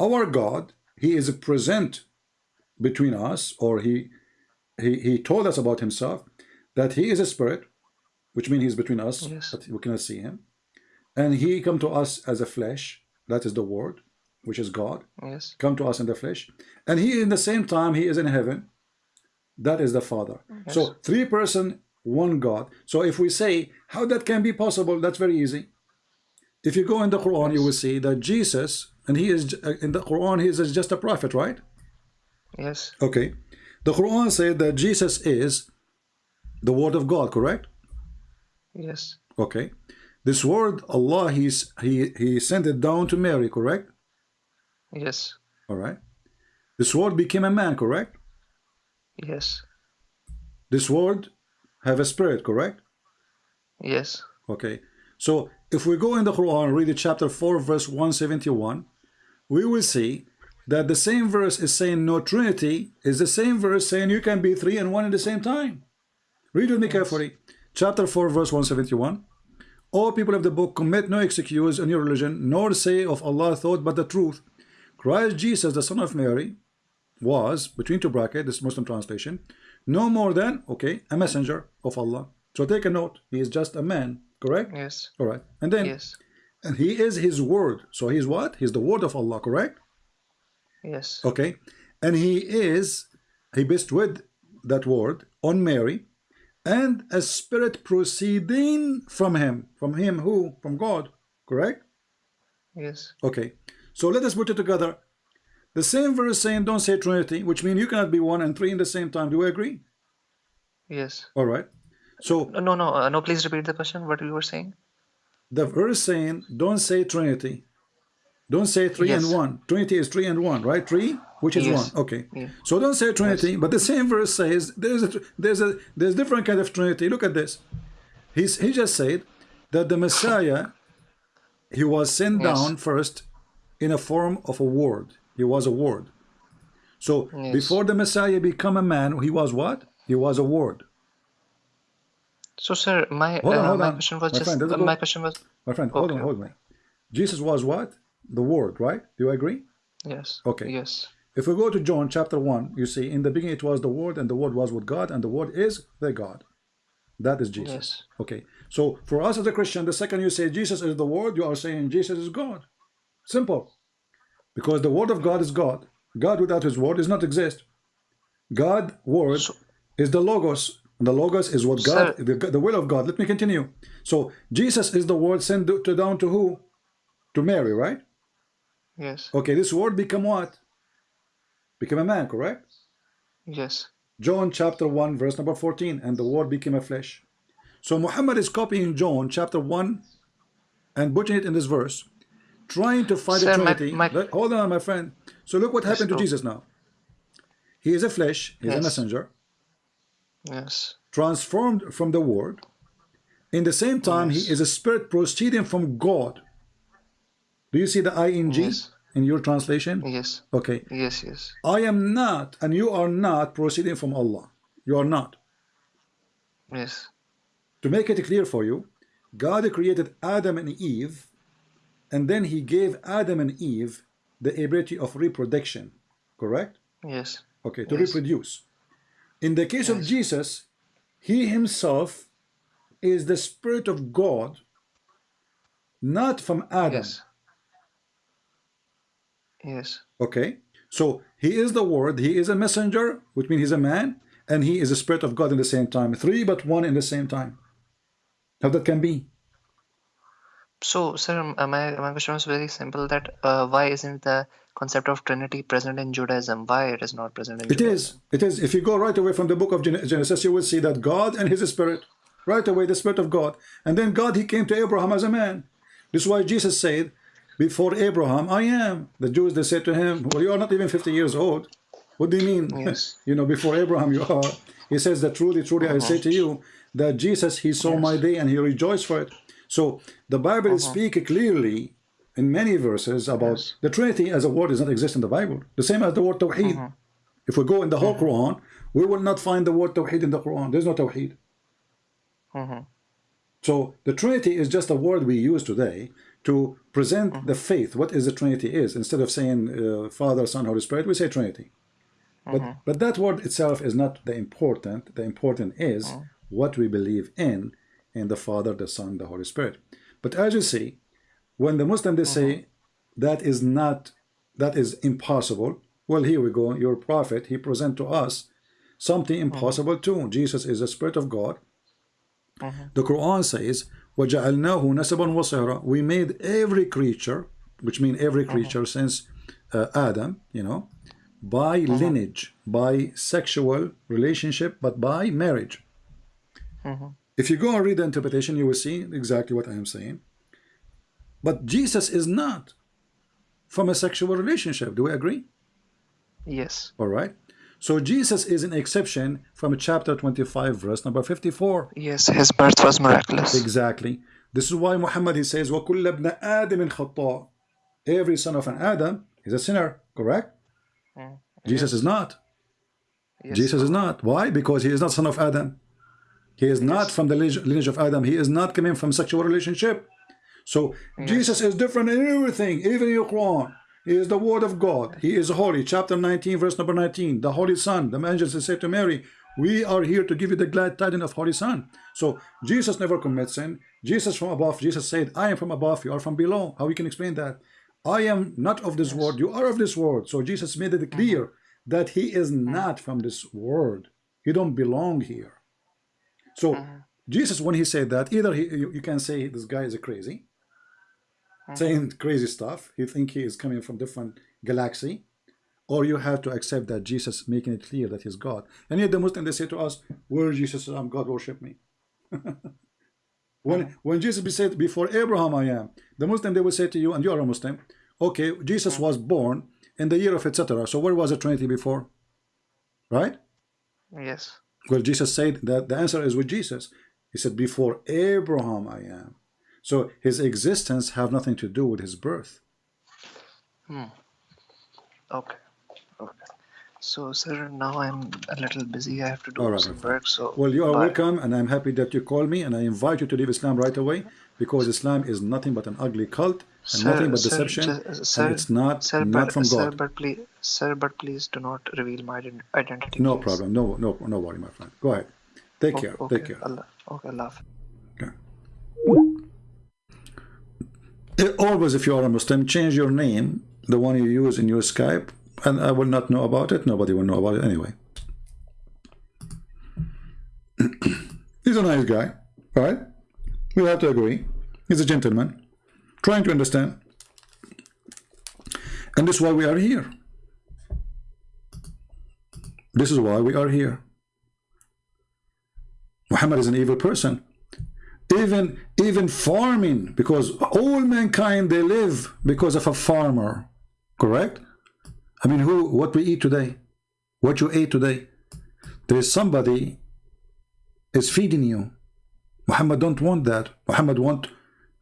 our God, He is present between us, or He He He told us about Himself that He is a spirit, which means He's between us, Yes. but we cannot see Him, and He come to us as a flesh. That is the Word, which is God Yes. come to us in the flesh and he in the same time he is in heaven that is the father so three person one god so if we say how that can be possible that's very easy if you go in the quran you will see that jesus and he is uh, in the quran he is just a prophet right Yes. okay the quran said that jesus is the word of god correct Yes. okay this word allah he's he he sent it down to mary correct Yes. all right this word became a man correct Yes. this word have a spirit correct Yes. okay so if we go in the quran read the chapter 4 verse 171 we will see that the same verse is saying no trinity is the same verse saying you can be three and one at the same time read with me carefully chapter 4 verse 171 O people of the book commit no excuse in your religion nor say of allah thought but the truth. Christ jesus the son of mary was between two brackets this muslim translation no more than okay a messenger of allah. So take a note he is just a man correct? Yes. all right. And then Yes. and he is his word. So he's what? He's the word of allah correct? Yes. okay. And he is he bestowed that word on mary and a spirit proceeding from him from him who from god correct Yes. okay so let us put it together the same verse saying don't say trinity which means you cannot be one and three in the same time do we agree Yes. all right so No, no, no. Uh, no, please repeat the question. What you were saying? the verse saying don't say trinity Don't say three Yes. and one. Trinity is three and one, right? Three, which is Yes. one. Okay. Yeah. So don't say Trinity, but the same verse says there's a there's a there's different kind of Trinity. Look at this. He's he just said that the Messiah he was sent Yes. down first in a form of a word. He was a word. So Yes. before the Messiah become a man, he was what? He was a word. So, sir, my Hold on, uh, hold my on. question was My just friend, uh, my question was My friend, hold on, hold on. Jesus was what? The word, right? Do you agree? yes. Okay. Yes. If we go to John chapter 1, you see, in the beginning it was the Word, and the Word was with God, and the Word is the God. That is Jesus. Yes. Okay. So for us as a Christian, the second you say Jesus is the Word, you are saying Jesus is God. Simple. Because the Word of God is God. God without His Word does not exist. God, Word, So- is the Logos. And the Logos is what God, Sir- the, the will of God. Let me continue. So Jesus is the Word sent to, down to who? To Mary, right? Yes. Okay, this Word become what? Become a man, correct? Yes. John chapter 1, verse number 14, and the word became a flesh. So Muhammad is copying John chapter 1 and putting it in this verse, trying to find the Sir, my- Trinity. my- Let- hold on, my friend. So look what happened to. Jesus now. He is a flesh, he is a messenger, Yes. transformed from the word. In the same time, Yes. he is a spirit proceeding from God. Do you see the ing Yes. in your translation? Yes. Okay. Yes. Yes. I am not, and you are not proceeding from Allah. You are not. Yes. To make it clear for you, God created Adam and Eve, and then He gave Adam and Eve the ability of reproduction, correct? Yes. Okay, to Yes. reproduce. In the case of Jesus, He Himself is the Spirit of God, not from Adam. Yes. Yes. Okay, so He is the Word, He is a messenger, which means He's a man, and He is the Spirit of God in the same time. Three but one in the same time. How that can be? So, sir, uh, my my question was very simple. That uh, why isn't the concept of Trinity present in Judaism? Why it is not present in It Judaism? is. It is. If you go right away from the book of Genesis, you will see that God and His Spirit, right away, the Spirit of God, and then God, He came to Abraham as a man. This is why Jesus said, "Before Abraham, I am." The Jews they said to him, "Well, you are not even fifty years old. What do you mean? Yes. you know, before Abraham, you are." He says that truly, truly, I say uh-huh. to you that Jesus, He saw my day and He rejoiced for it. So the Bible uh-huh. speaks clearly in many verses about Yes. the Trinity as a word does not exist in the Bible. The same as the word Tawheed. Uh-huh. If we go in the whole Quran, we will not find the word Tawheed in the Quran. There's no Tawheed. Mhm. So the Trinity is just a word we use today to present mm-hmm. the faith, what is the Trinity is. Instead of saying uh, Father, Son, Holy Spirit, we say Trinity. But, mm-hmm. but that word itself is not the important. The important is mm. what we believe in, in the Father, the Son, the Holy Spirit. But as you see, when the Muslim they say mm-hmm. that is not, that is impossible, well, here we go. Your prophet, he present to us something impossible too. Jesus is the Spirit of God. The Quran says, وَجَعَلْنَاهُ نَسَبًا وَصِهْرًا We made every creature, which means every creature since uh, Adam, you know, by lineage, by sexual relationship, but by marriage. If you go and read the interpretation, you will see exactly what I am saying. But Jesus is not from a sexual relationship. Do we agree? Yes. All right. So Jesus is an exception from chapter 25, verse number 54. Yes. His birth was miraculous. Exactly. This is why Muhammad he says, وَكُلَّ ابْنَ آدَمٍ خَطَّاء Every son of an Adam is a sinner, correct? Mm. Jesus is not. Yes. Jesus is not. Why? Because he is not son of Adam. He is not from the lineage lineage of Adam. He is not coming from sexual relationship. So Jesus is different in everything, even in your Quran. He is the word of God. He is holy. Chapter 19, verse number 19. The Holy Son. The angels said to Mary, We are here to give you the glad tidings of Holy Son. So Jesus never commits sin. Jesus from above. Jesus said, I am from above, you are from below. How we can explain that? I am not of this world, you are of this world. So Jesus made it clear mm-hmm. that he is mm-hmm. not from this world. He don't belong here. So uh-huh. Jesus, when he said that, either he, you, you can say this guy is a crazy, Mm-hmm. saying crazy stuff. You think he is coming from different galaxy, or you have to accept that Jesus making it clear that he's God. And yet the Muslim they say to us, "Where Jesus I'm God, worship me." when mm-hmm. when Jesus be said before Abraham I am, the Muslim they will say to you, and you are a Muslim, okay, Jesus mm-hmm. was born in the year of etc. So where was the Trinity before? Right? Yes. Well, Jesus said that the answer is with Jesus. He said, before Abraham I am. So his existence have nothing to do with his birth. Hmm. Okay. Okay. So, sir, now I'm a little busy. I have to do right, some friend. work. So, Well, you are bye. welcome, and I'm happy that you called me, and I invite you to leave Islam right away, because Islam is nothing but an ugly cult, and Sir, nothing but sir, deception, sir, and it's not, sir, not but, from sir, God. but please, sir, but please do not reveal my identity. No please. problem. No, no, no worry, my friend. Go ahead. Take O- care. Okay. Take care. Allah. Okay. Hafiz. Okay. Always, if you are a Muslim, change your name, the one you use in your Skype, and I will not know about it. Nobody will know about it anyway. He's a nice guy, right? We have to agree. He's a gentleman, trying to understand. And this is why we are here. This is why we are here. Muhammad is an evil person even even farming because all mankind they live because of a farmer correct? I mean who what we eat today what you ate today. There is somebody is feeding you. Muhammad don't want that. Muhammad want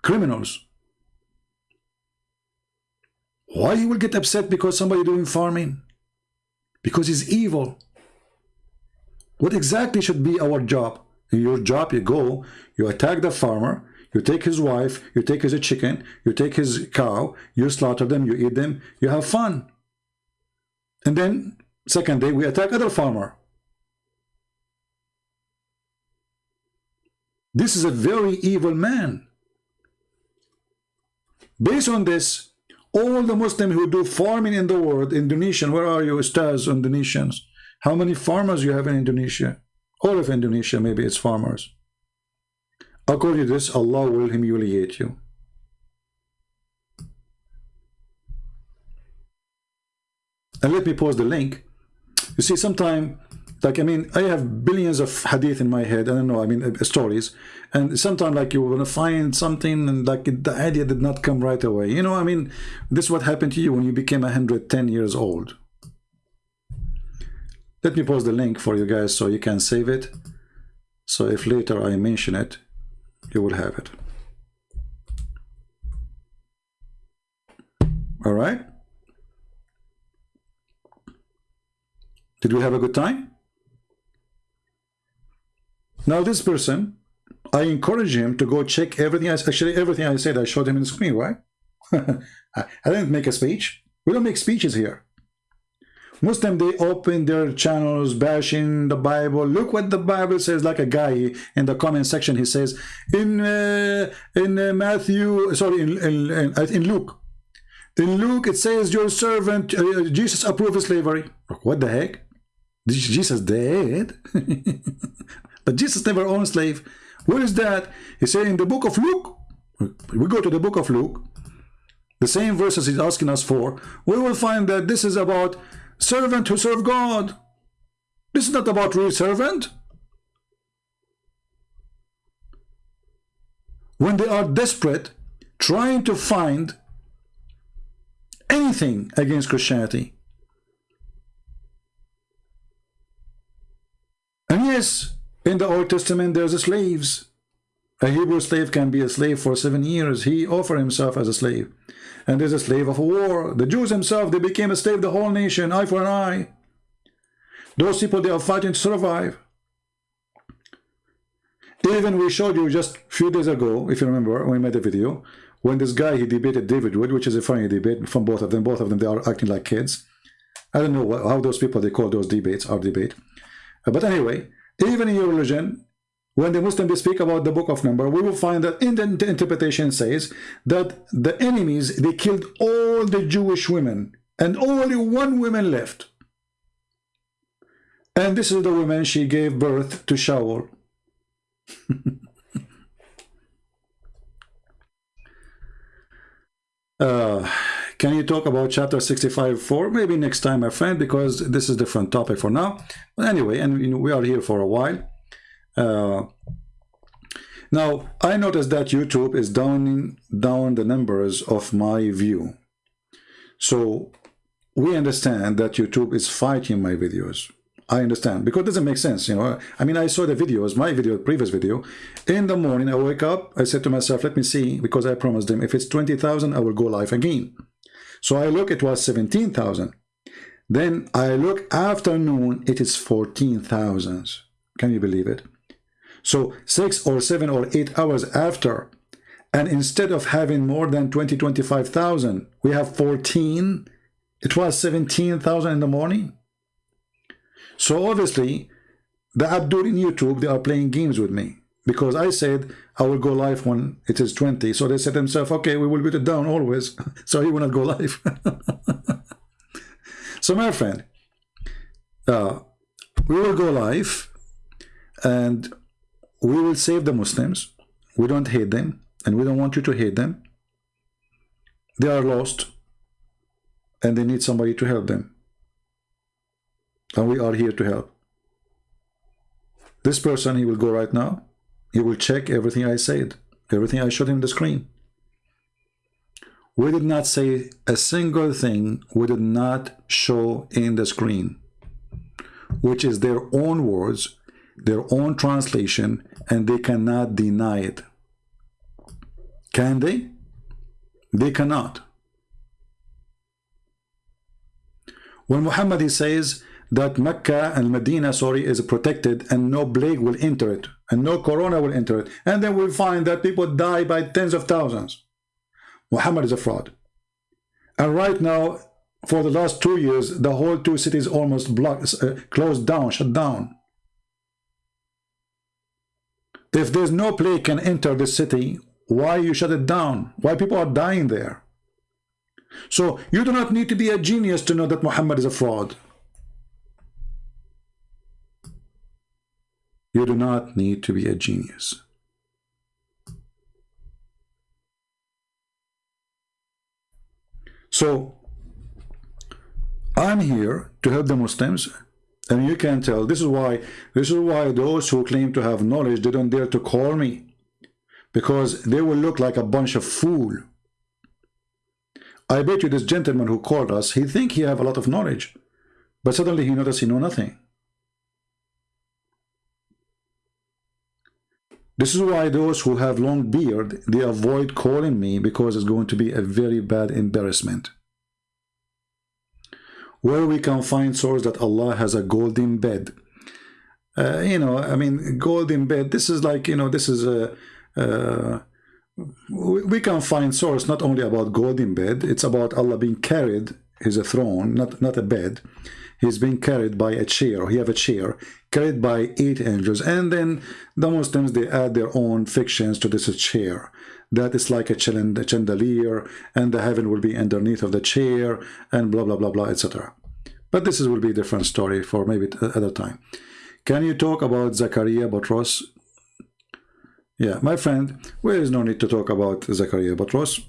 criminals. Why he will get upset because somebody doing farming? Because he's evil. What exactly should be our job in your job, you go, you attack the farmer, you take his wife, you take his chicken, you take his cow, you slaughter them, you eat them, you have fun. And then, second day, we attack other farmer. This is a very evil man. Based on this, all the Muslims who do farming in the world, Indonesian, where are you, Ustaz, Indonesians? How many farmers you have in Indonesia? All of Indonesia, maybe it's farmers. According to this, Allah will humiliate you. And let me post the link. You see, sometime, like, I mean, I have billions of hadith in my head. I don't know, I mean, uh, stories. And sometimes, like, you want to find something and, like, the idea did not come right away. You know, I mean, this is what happened to you when you became 110 years old. Let me post the link for you guys so you can save it. So if later I mention it, you will have it. All right? Did we have a good time? Now this person, I encourage him to go check everything. I, actually, everything I said, I showed him in the screen, right? I didn't make a speech. We don't make speeches here. Muslim, they open their channels bashing the Bible. Look what the Bible says. Like a guy in the comment section, he says in uh, in uh, Matthew, sorry, in, in, in, in Luke, in Luke it says your servant uh, Jesus approved slavery. What the heck? Jesus dead, but Jesus never owned slave. Where is that? He said in the book of Luke. We go to the book of Luke. The same verses he's asking us for. We will find that this is about servant who serve God. This is not about real servant. When they are desperate, trying to find anything against Christianity. And yes, in the Old Testament there's a slaves. A Hebrew slave can be a slave for seven years. He offered himself as a slave. And there's a slave of war. The Jews themselves, they became a slave, the whole nation, eye for an eye. Those people, they are fighting to survive. Even we showed you just a few days ago, if you remember, we made a video, when this guy, he debated David Wood, which is a funny debate from both of them. Both of them, they are acting like kids. I don't know what, how those people, they call those debates, our debate. But anyway, even in your religion, when the Muslims speak about the book of number, we will find that in the interpretation says that the enemies, they killed all the Jewish women and only one woman left. And this is the woman, she gave birth to Shaul. uh, can you talk about chapter 65 4 maybe next time my friend because this is a different topic for now but anyway and we are here for a while Uh, now I noticed that YouTube is downing down the numbers of my view So we understand that YouTube is fighting my videos. I understand because it doesn't make sense, you know. I mean, I saw the videos, my video, previous video. In the morning, I wake up, I said to myself, let me see, because I promised them, if it's 20,000, I will go live again. So I look, it was 17,000. Then I look afternoon, it is 14,000. Can you believe it? So six or seven or eight hours after, and instead of having more than 20, 25,000, we have 14, it was 17,000 in the morning. So obviously, the Abdul in YouTube, they are playing games with me because I said I will go live when it is 20. So they said themselves, okay, we will beat it down always. so he will not go live. so my friend, uh, we will go live and we will save the Muslims. We don't hate them and we don't want you to hate them. They are lost and they need somebody to help them and we are here to help. This person, he will go right now. He will check everything I said, everything I showed him the screen. We did not say a single thing we did not show in the screen, which is their own words, their own translation, and they cannot deny it. Can they? They cannot. When Muhammad says, that Mecca and Medina, sorry, is protected and no plague will enter it and no corona will enter it. And then we'll find that people die by tens of thousands. Muhammad is a fraud. And right now, for the last two years, the whole two cities almost blocked, uh, closed down, shut down. If there's no plague can enter the city, why you shut it down? Why people are dying there? So you do not need to be a genius to know that Muhammad is a fraud. You do not need to be a genius. So, I'm here to help the Muslims and you can tell this is why this is why those who claim to have knowledge they don't dare to call me. Because they will look like a bunch of fool. I bet you this gentleman who called us he think he have a lot of knowledge but suddenly he noticed he know nothing. This is why those who have long beard, they avoid calling me because it's going to be a very bad embarrassment. Where we can find source that Allah has a golden bed. Uh, you know, I mean, golden bed, this is like, you know, this is a, uh, we can find source not only about golden bed, it's about Allah being carried, is a throne, not, not a bed. He's being carried by a chair he have a chair carried by eight angels. And then the muslims they add their own fictions to this chair that is like a chandelier and the heaven will be underneath of the chair and blah blah blah blah etc but this is, will be a different story for maybe other time. Can you talk about Zakaria Botros? Yeah my friend there is no need to talk about Zakaria Botros?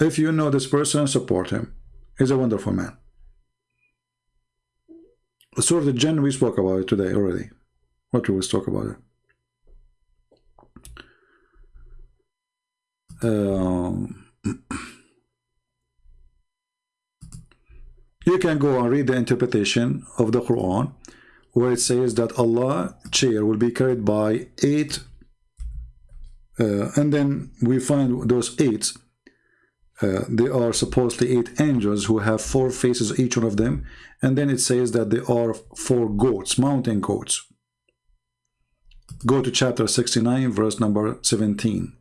If you know this person support him. He's a wonderful man. Surah Jinn, we spoke about today already. What we will talk about. it. you can go and read the interpretation of the Quran where it says that Allah chair will be carried by eight uh, and then we find those eight uh, they are supposedly eight angels who have four faces each one of them and then it says that they are four goats mountain goats. Go to chapter 69 verse number 17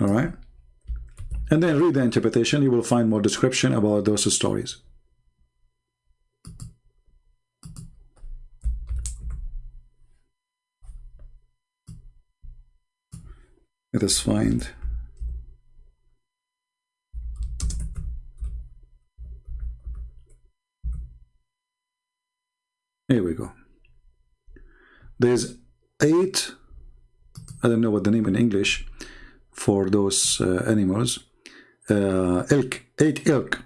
all right. And then read the interpretation. You will find more description about those stories. Let us find. Here we go. There's eight, I don't know what the name in English for those uh, animals, uh, elk, eight elk.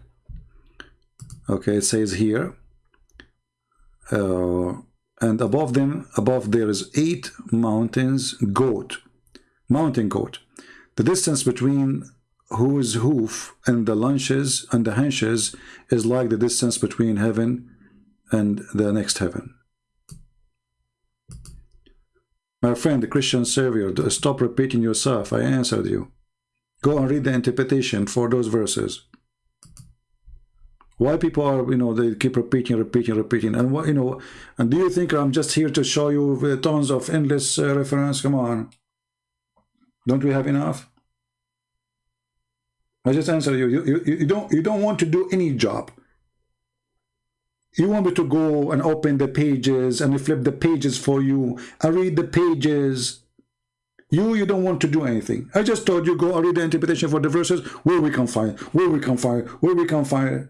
Okay, it says here, uh, and above them, above there is eight mountains, goat mountain goat. The distance between whose hoof and the lunches and the henches is like the distance between heaven and the next heaven. My friend, the Christian Savior, stop repeating yourself. I answered you. Go and read the interpretation for those verses. Why people are, you know, they keep repeating, repeating, repeating. And what, you know, and do you think I'm just here to show you tons of endless uh, reference? Come on. Don't we have enough? I just answer you. You, you. you don't you don't want to do any job. You want me to go and open the pages and flip the pages for you I read the pages. You, you don't want to do anything. I just told you go and read the interpretation for the verses where we can find, where we can find, where we can find.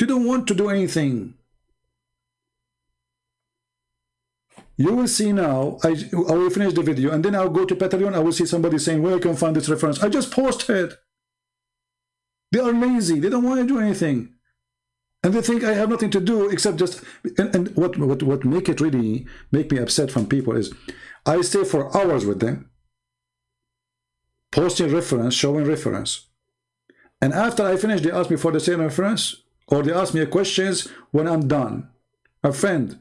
You don't want to do anything. You will see now, I, I will finish the video and then I'll go to Patreon. I will see somebody saying where I can find this reference. I just posted. They are lazy. They don't want to do anything. And they think I have nothing to do except just, and, and what, what, what make it really make me upset from people is I stay for hours with them, posting reference, showing reference. And after I finish, they ask me for the same reference or they ask me questions when I'm done. A friend,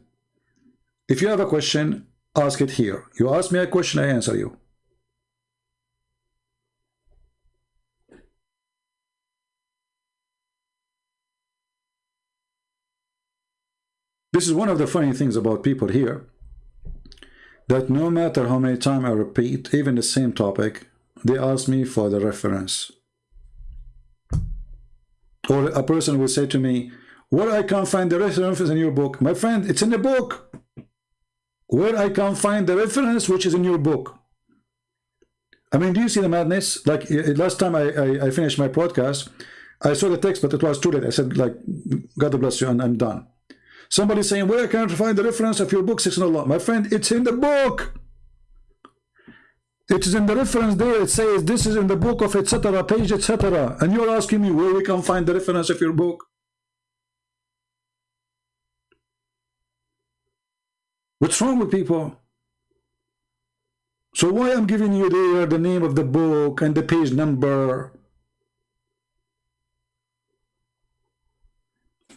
if you have a question, ask it here. You ask me a question, I answer you. This is one of the funny things about people here, that no matter how many times I repeat, even the same topic, they ask me for the reference. Or a person will say to me, where I can't find the reference in your book? My friend, it's in the book. Where I can't find the reference which is in your book. I mean, do you see the madness? Like last time I, I, I finished my podcast, I saw the text, but it was too late. I said, like, God bless you, and I'm done. Somebody saying, where can I find the reference of your book, Allah? My friend, it's in the book. It is in the reference there. It says this is in the book of etc. page etc. And you're asking me where we can find the reference of your book. What's wrong with people? So why I'm giving you there the name of the book and the page number?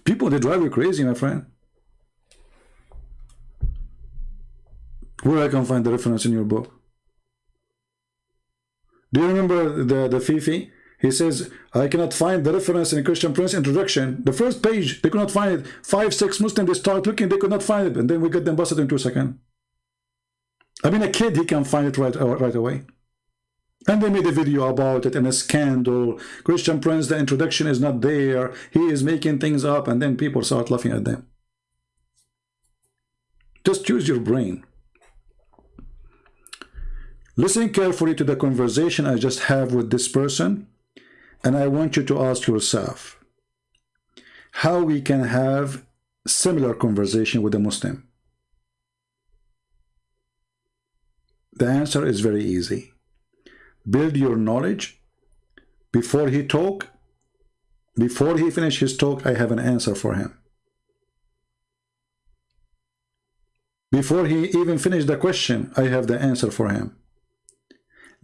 People, they drive you crazy, my friend. Where I can find the reference in your book? Do you remember the, the Fifi? He says, I cannot find the reference in Christian Prince introduction. The first page, they could not find it. Five, six Muslims, they start looking, they could not find it. And then we get them busted in two seconds. I mean, a kid, he can find it right, uh, right away. And they made a video about it and a scandal. Christian Prince, the introduction is not there. He is making things up. And then people start laughing at them. Just use your brain. Listen carefully to the conversation I just have with this person, and I want you to ask yourself how we can have similar conversation with a Muslim. The answer is very easy. Build your knowledge. Before he talk, before he finish his talk, I have an answer for him. Before he even finish the question, I have the answer for him.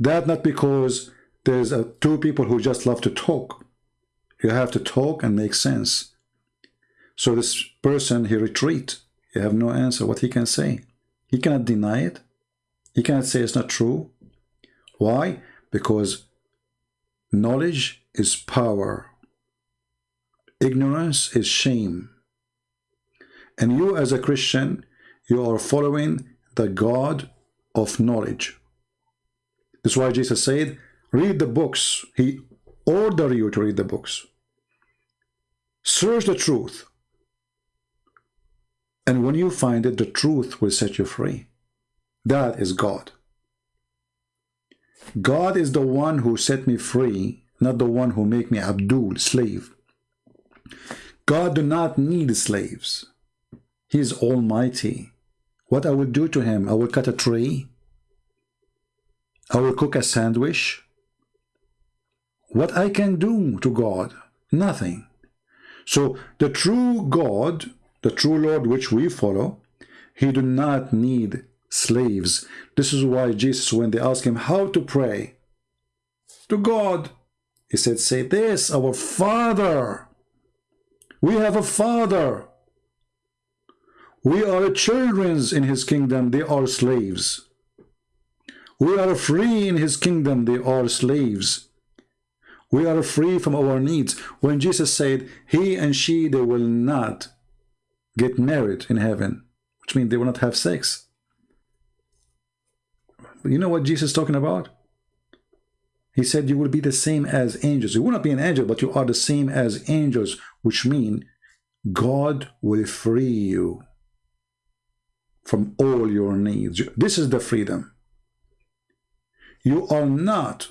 That not because there's two people who just love to talk. You have to talk and make sense. So this person, he retreat. You have no answer what he can say. He cannot deny it. He cannot say it's not true. Why? Because knowledge is power. Ignorance is shame. And you as a Christian, you are following the God of knowledge. That's why Jesus said, read the books. He ordered you to read the books. Search the truth. And when you find it, the truth will set you free. That is God. God is the one who set me free, not the one who make me Abdul, slave. God do not need slaves. He is almighty. What I will do to him, I will cut a tree, I will cook a sandwich. What I can do to God? Nothing. So the true God, the true Lord which we follow, he do not need slaves. This is why Jesus, when they asked him how to pray to God, he said, say this, our Father. We have a Father. We are children in his kingdom, they are slaves. We are free in his kingdom, they are slaves. We are free from our needs. When Jesus said, he and she, they will not get married in heaven, which means they will not have sex. You know what Jesus is talking about? He said you will be the same as angels. You will not be an angel, but you are the same as angels, which mean God will free you from all your needs. This is the freedom. You are not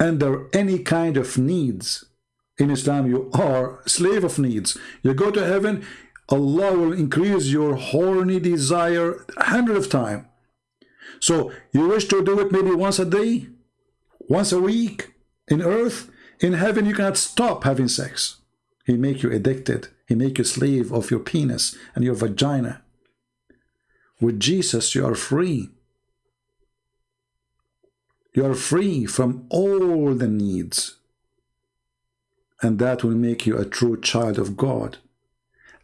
under any kind of needs. In Islam, you are slave of needs. You go to heaven, Allah will increase your horny desire a hundred of time. So you wish to do it maybe once a day, once a week in earth. In heaven, you cannot stop having sex. He make you addicted. He make you slave of your penis and your vagina. With Jesus, you are free. You are free from all the needs. And that will make you a true child of God.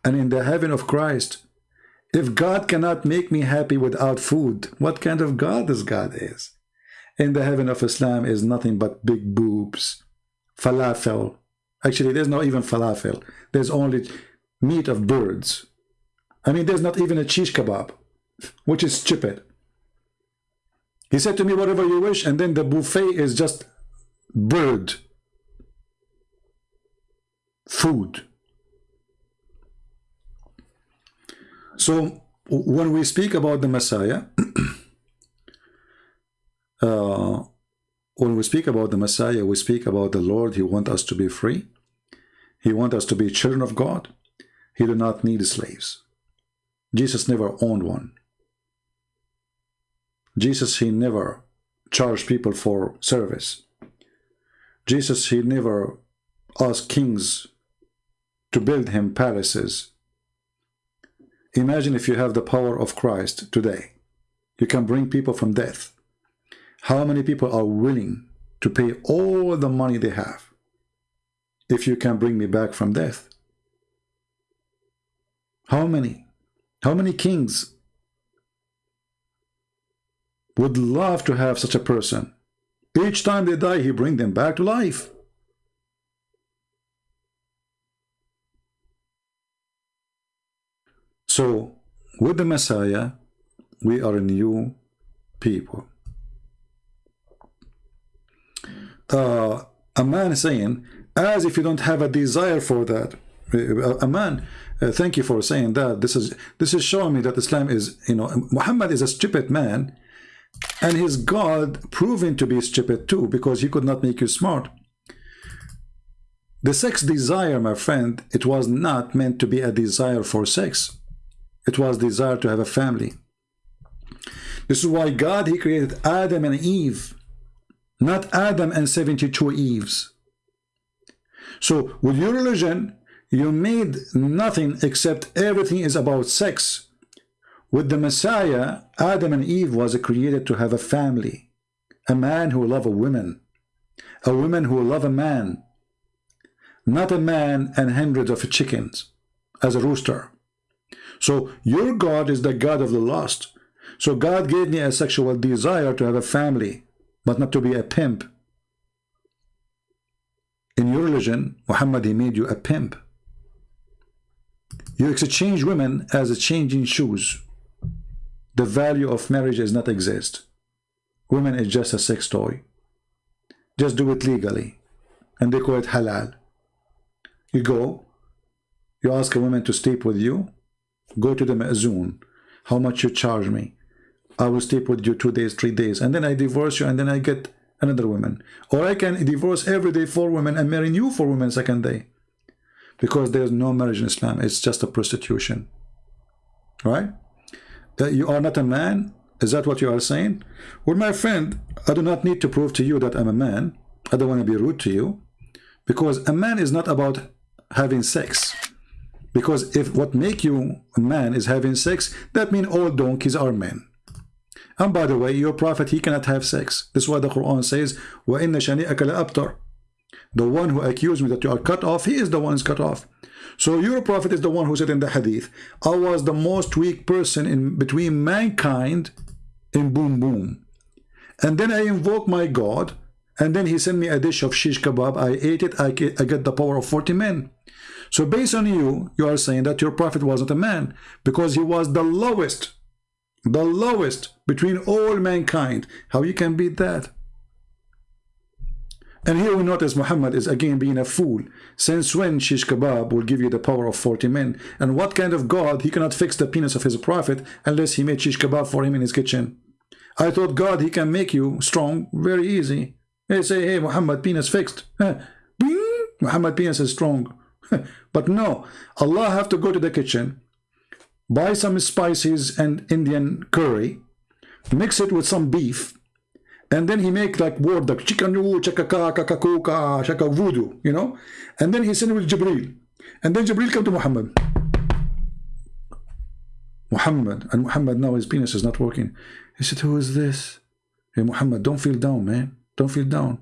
And in the heaven of Christ, if God cannot make me happy without food, what kind of God this God is? In the heaven of Islam is nothing but big boobs, falafel. Actually, there's not even falafel. There's only meat of birds. I mean, there's not even a cheese kebab, which is stupid. He said to me, whatever you wish, and then the buffet is just bird food. So when we speak about the Messiah, uh, when we speak about the Messiah, we speak about the Lord. He wants us to be free. He wants us to be children of God. He do not need slaves. Jesus never owned one. Jesus, he never charged people for service. Jesus, he never asked kings to build him palaces Imagine if you have the power of Christ today. You can bring people from death. How many people are willing to pay all the money they have if you can bring me back from death? How many? How many kings would love to have such a person? Each time they die, he bring them back to life. So, with the Messiah, we are a new people. Uh, a man is saying, as if you don't have a desire for that. A man, uh, thank you for saying that. This is this is showing me that Islam is, you know, Muhammad is a stupid man, and his God proven to be stupid too, because he could not make you smart. The sex desire, my friend, it was not meant to be a desire for sex. It was desire to have a family. This is why God, he created Adam and Eve, not Adam and 72 Eves. So with your religion, you made nothing except everything is about sex. With the Messiah, Adam and Eve was created to have a family, a man who love a woman, a woman who love a man, not a man and hundreds of chickens as a rooster. So your God is the God of the lost. So God gave me a sexual desire to have a family, but not to be a pimp. In your religion, Muhammad, he made you a pimp. You exchange women as a changing shoes. The value of marriage does not exist. Women is just a sex toy. Just do it legally. And they call it halal. You go, you ask a woman to sleep with you, go to the ma'zoon how much you charge me I will sleep with you two days three days and then I divorce you and then I get another woman or I can divorce every day four women and marry new four women second day because there's no marriage in Islam it's just a prostitution right uh, you are not a man is that what you are saying well my friend I do not need to prove to you that I'm a man I don't want to be rude to you because a man is not about having sex Because if what make you a man is having sex, that means all donkeys are men. And by the way, your prophet, he cannot have sex. This is why the Quran says, وَإِنَّ شَنِئَكَ لَأَبْتَرْ the one who accused me that you are cut off, he is the one who's cut off. So your prophet is the one who said in the hadith, I was the most weak person in between mankind in boom boom. And then I invoke my God, and then he sent me a dish of shish kebab. I ate it, I get, the power of 40 men. So based on you, you are saying that your prophet wasn't a man because he was the lowest, the lowest between all mankind. How you can beat that? And here we notice Muhammad is again being a fool. Since when shish kebab will give you the power of 40 men? And what kind of God, he cannot fix the penis of his prophet unless he made shish kebab for him in his kitchen. I thought God, he can make you strong very easy. They say, hey, Muhammad, penis fixed. Muhammad penis is strong. but no, Allah have to go to the kitchen, buy some spices and Indian curry, mix it with some beef, and then he make like word like chikanu, chakaka, kakakuka, shaka voodoo, you know, and then he send with Jibril, and then Jibril come to Muhammad. Muhammad, and Muhammad now his penis is not working. He said, who is this? Hey Muhammad, don't feel down, man. Don't feel down.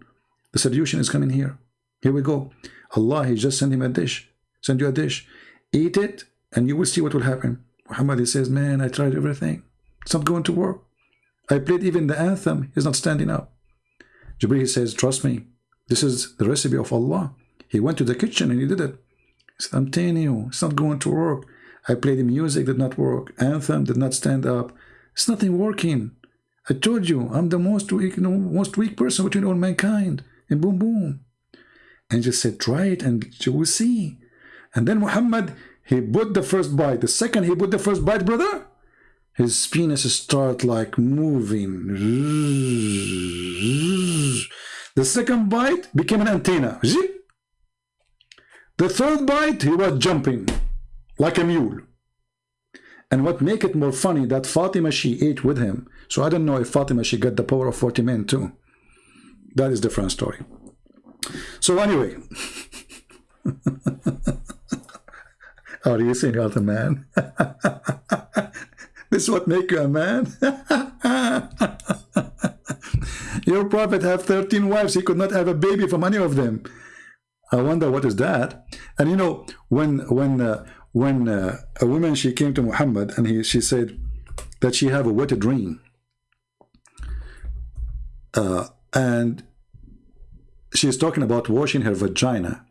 The solution is coming here. Here we go. Allah, He just sent him a dish. Send you a dish. Eat it, and you will see what will happen. Muhammad, he says, man, I tried everything. It's not going to work. I played even the anthem. He's not standing up. Jibreel says, trust me. This is the recipe of Allah. He went to the kitchen and he did it. He said, I'm telling you, it's not going to work. I played the music, did not work. Anthem did not stand up. It's nothing working. I told you, I'm the most weak, you know, most weak person between all mankind. And boom, boom. And just said, try it and you will see. And then Muhammad, he put the first bite. The second he put the first bite, brother, his penis start like moving. The second bite became an antenna. The third bite, he was jumping like a mule. And what make it more funny that Fatima, she ate with him. So I don't know if Fatima, she got the power of 40 men too. That is different story. So anyway, are you saying you're the man? this is what make you a man? Your prophet have 13 wives. He could not have a baby from any of them. I wonder what is that. And you know, when when uh, when uh, a woman she came to Muhammad and he she said that she have a wet dream, uh, and she's talking about washing her vagina.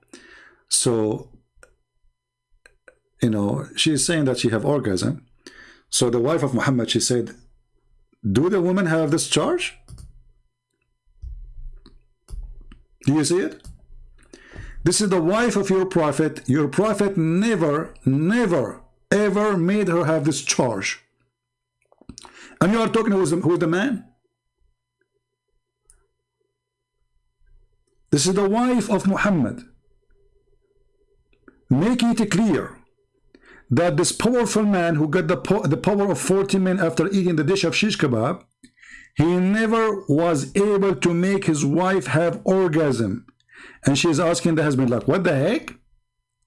So, you know, she's saying that she have orgasm. So the wife of Muhammad, she said, do the women have this charge? Do you see it? This is the wife of your prophet. Your prophet never, never, ever made her have this charge. And you are talking who's the, the man? This is the wife of Muhammad. Make it clear that this powerful man who got the, po the power of 40 men after eating the dish of shish kebab, he never was able to make his wife have orgasm. And she's asking the husband, like, what the heck?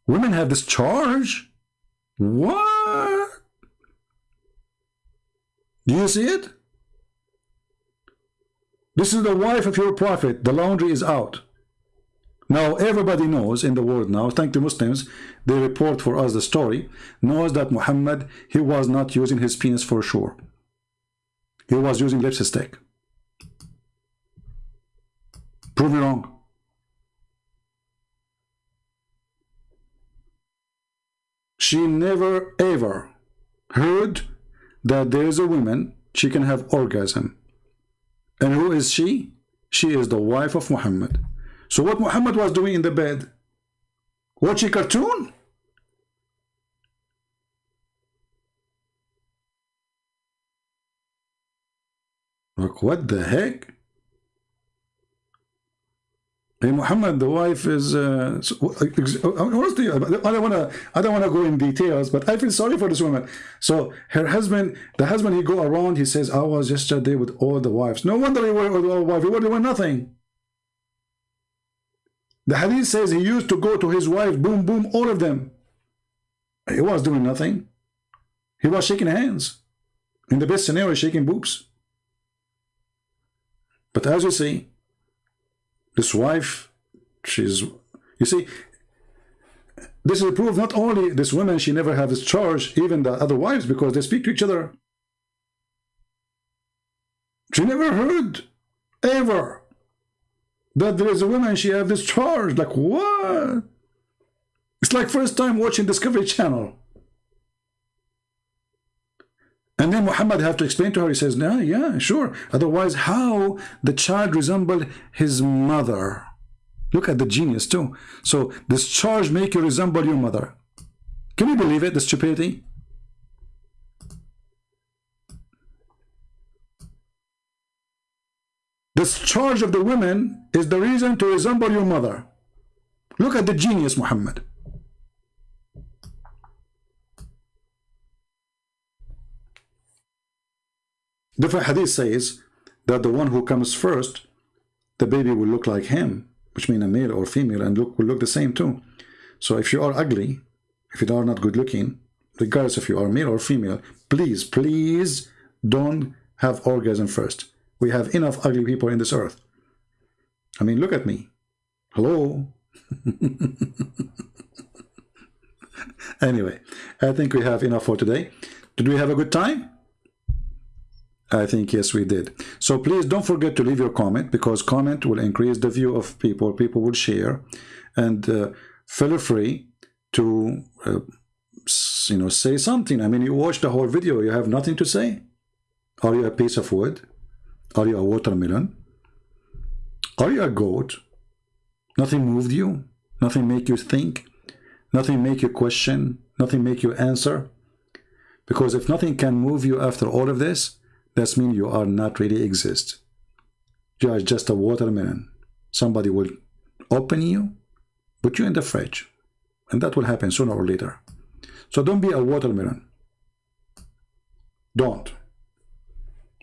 Women have this charge? What? Do you see it? This is the wife of your prophet. The laundry is out. Now, everybody knows in the world now, thank the Muslims, they report for us the story, knows that Muhammad, he was not using his penis for sure. He was using lipstick. Prove me wrong. She never ever heard that there is a woman, she can have orgasm. And who is she? She is the wife of Muhammad. So what Muhammad was doing in the bed? Watching cartoon? Like what the heck? Hey Muhammad, the wife is. Uh, honestly, I don't want to. I don't want to go in details, but I feel sorry for this woman. So her husband, the husband, he go around. He says, "I was yesterday with all the wives." No wonder he were with all wives. He were doing nothing. The hadith says he used to go to his wife, boom, boom, all of them. He was doing nothing. He was shaking hands. In the best scenario, shaking boobs. But as you see, this wife, she's, you see, this is proof not only this woman, she never has charge, even the other wives, because they speak to each other. She never heard, ever, that there is a woman, she have this charge. Like, what? It's like first time watching Discovery Channel. And then Muhammad have to explain to her, he says, no, yeah, sure. Otherwise, how the child resembled his mother? Look at the genius too. So this charge make you resemble your mother. Can you believe it, the stupidity? This charge of the women is the reason to resemble your mother. Look at the genius, Muhammad. Different hadith says that the one who comes first, the baby will look like him, which means a male or female, and look will look the same too. So if you are ugly, if you are not good looking, regardless if you are male or female, please, please don't have orgasm first. We have enough ugly people in this earth. I mean, look at me. Hello? anyway, I think we have enough for today. Did we have a good time? I think yes we did. So please don't forget to leave your comment because comment will increase the view of people. People will share and uh, feel free to uh, you know say something. I mean you watch the whole video you have nothing to say. Are you a piece of wood? Are you a watermelon? Are you a goat? Nothing moved you? Nothing make you think? Nothing make you question? Nothing make you answer? Because if nothing can move you after all of this, that means you are not really exist. You are just a watermelon. Somebody will open you, put you in the fridge, and that will happen sooner or later. So don't be a watermelon. Don't.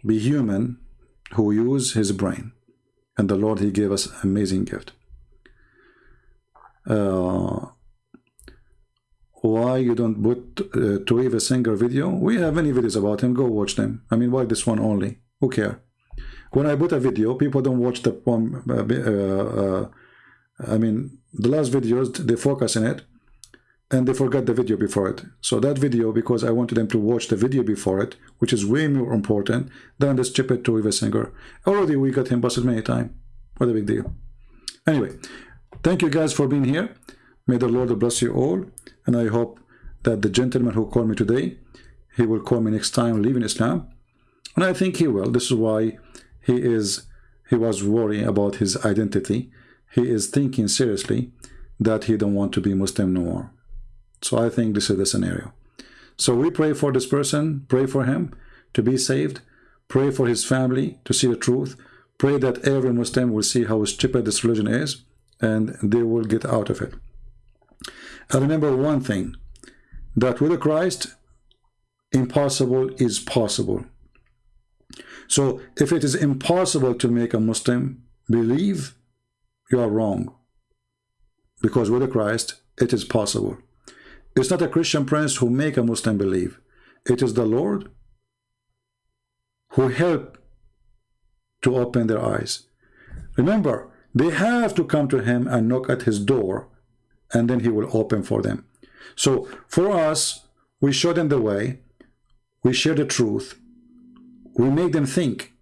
Be human who use his brain. And the Lord, he gave us amazing gift. Uh, why you don't put uh, Tovia Singer video? We have many videos about him. Go watch them. I mean, why this one only? Who care? When I put a video, people don't watch the one. Uh, uh, uh, I mean, the last videos they focus in it, and they forgot the video before it. So that video, because I wanted them to watch the video before it, which is way more important than the stupid Tovia Singer. Already we got him busted many times. What a big deal. Anyway, thank you guys for being here. May the Lord bless you all. And I hope that the gentleman who called me today, he will call me next time leaving Islam. And I think he will. This is why he is he was worrying about his identity. He is thinking seriously that he don't want to be Muslim no more. So I think this is the scenario. So we pray for this person, pray for him to be saved, pray for his family to see the truth, pray that every Muslim will see how stupid this religion is, and they will get out of it. And remember one thing, that with Christ, impossible is possible. So if it is impossible to make a Muslim believe, you are wrong. Because with Christ, it is possible. It's not a Christian prince who make a Muslim believe. It is the Lord who help to open their eyes. Remember, they have to come to him and knock at his door and then he will open for them. So for us, we show them the way, we share the truth, we make them think,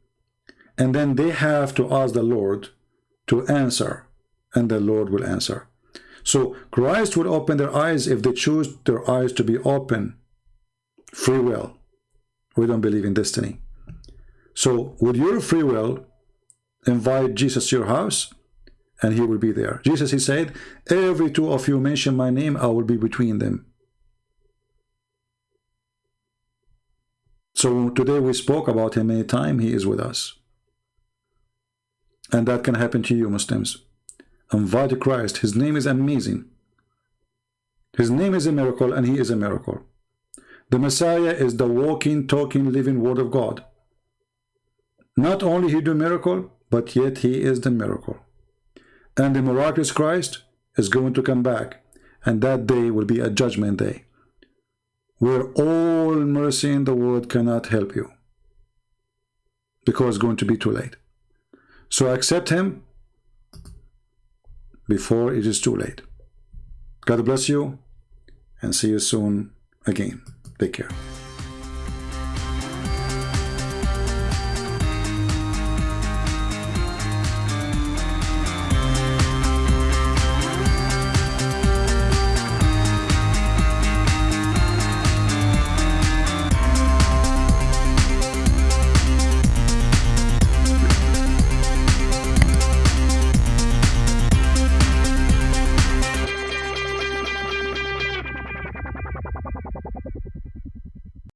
and then they have to ask the Lord to answer, and the Lord will answer. So Christ would open their eyes if they choose their eyes to be open. Free will. We don't believe in destiny. So with your free will, invite Jesus to your house, and he will be there. Jesus, he said, every two of you mention my name, I will be between them. So today we spoke about him many times, he is with us. And that can happen to you, Muslims. Invite Christ, his name is amazing. His name is a miracle and he is a miracle. The Messiah is the walking, talking, living word of God. Not only he do miracle, but yet he is the miracle and the miraculous Christ is going to come back and that day will be a judgment day where all mercy in the world cannot help you because it's going to be too late. So accept him before it is too late. God bless you and see you soon again. Take care.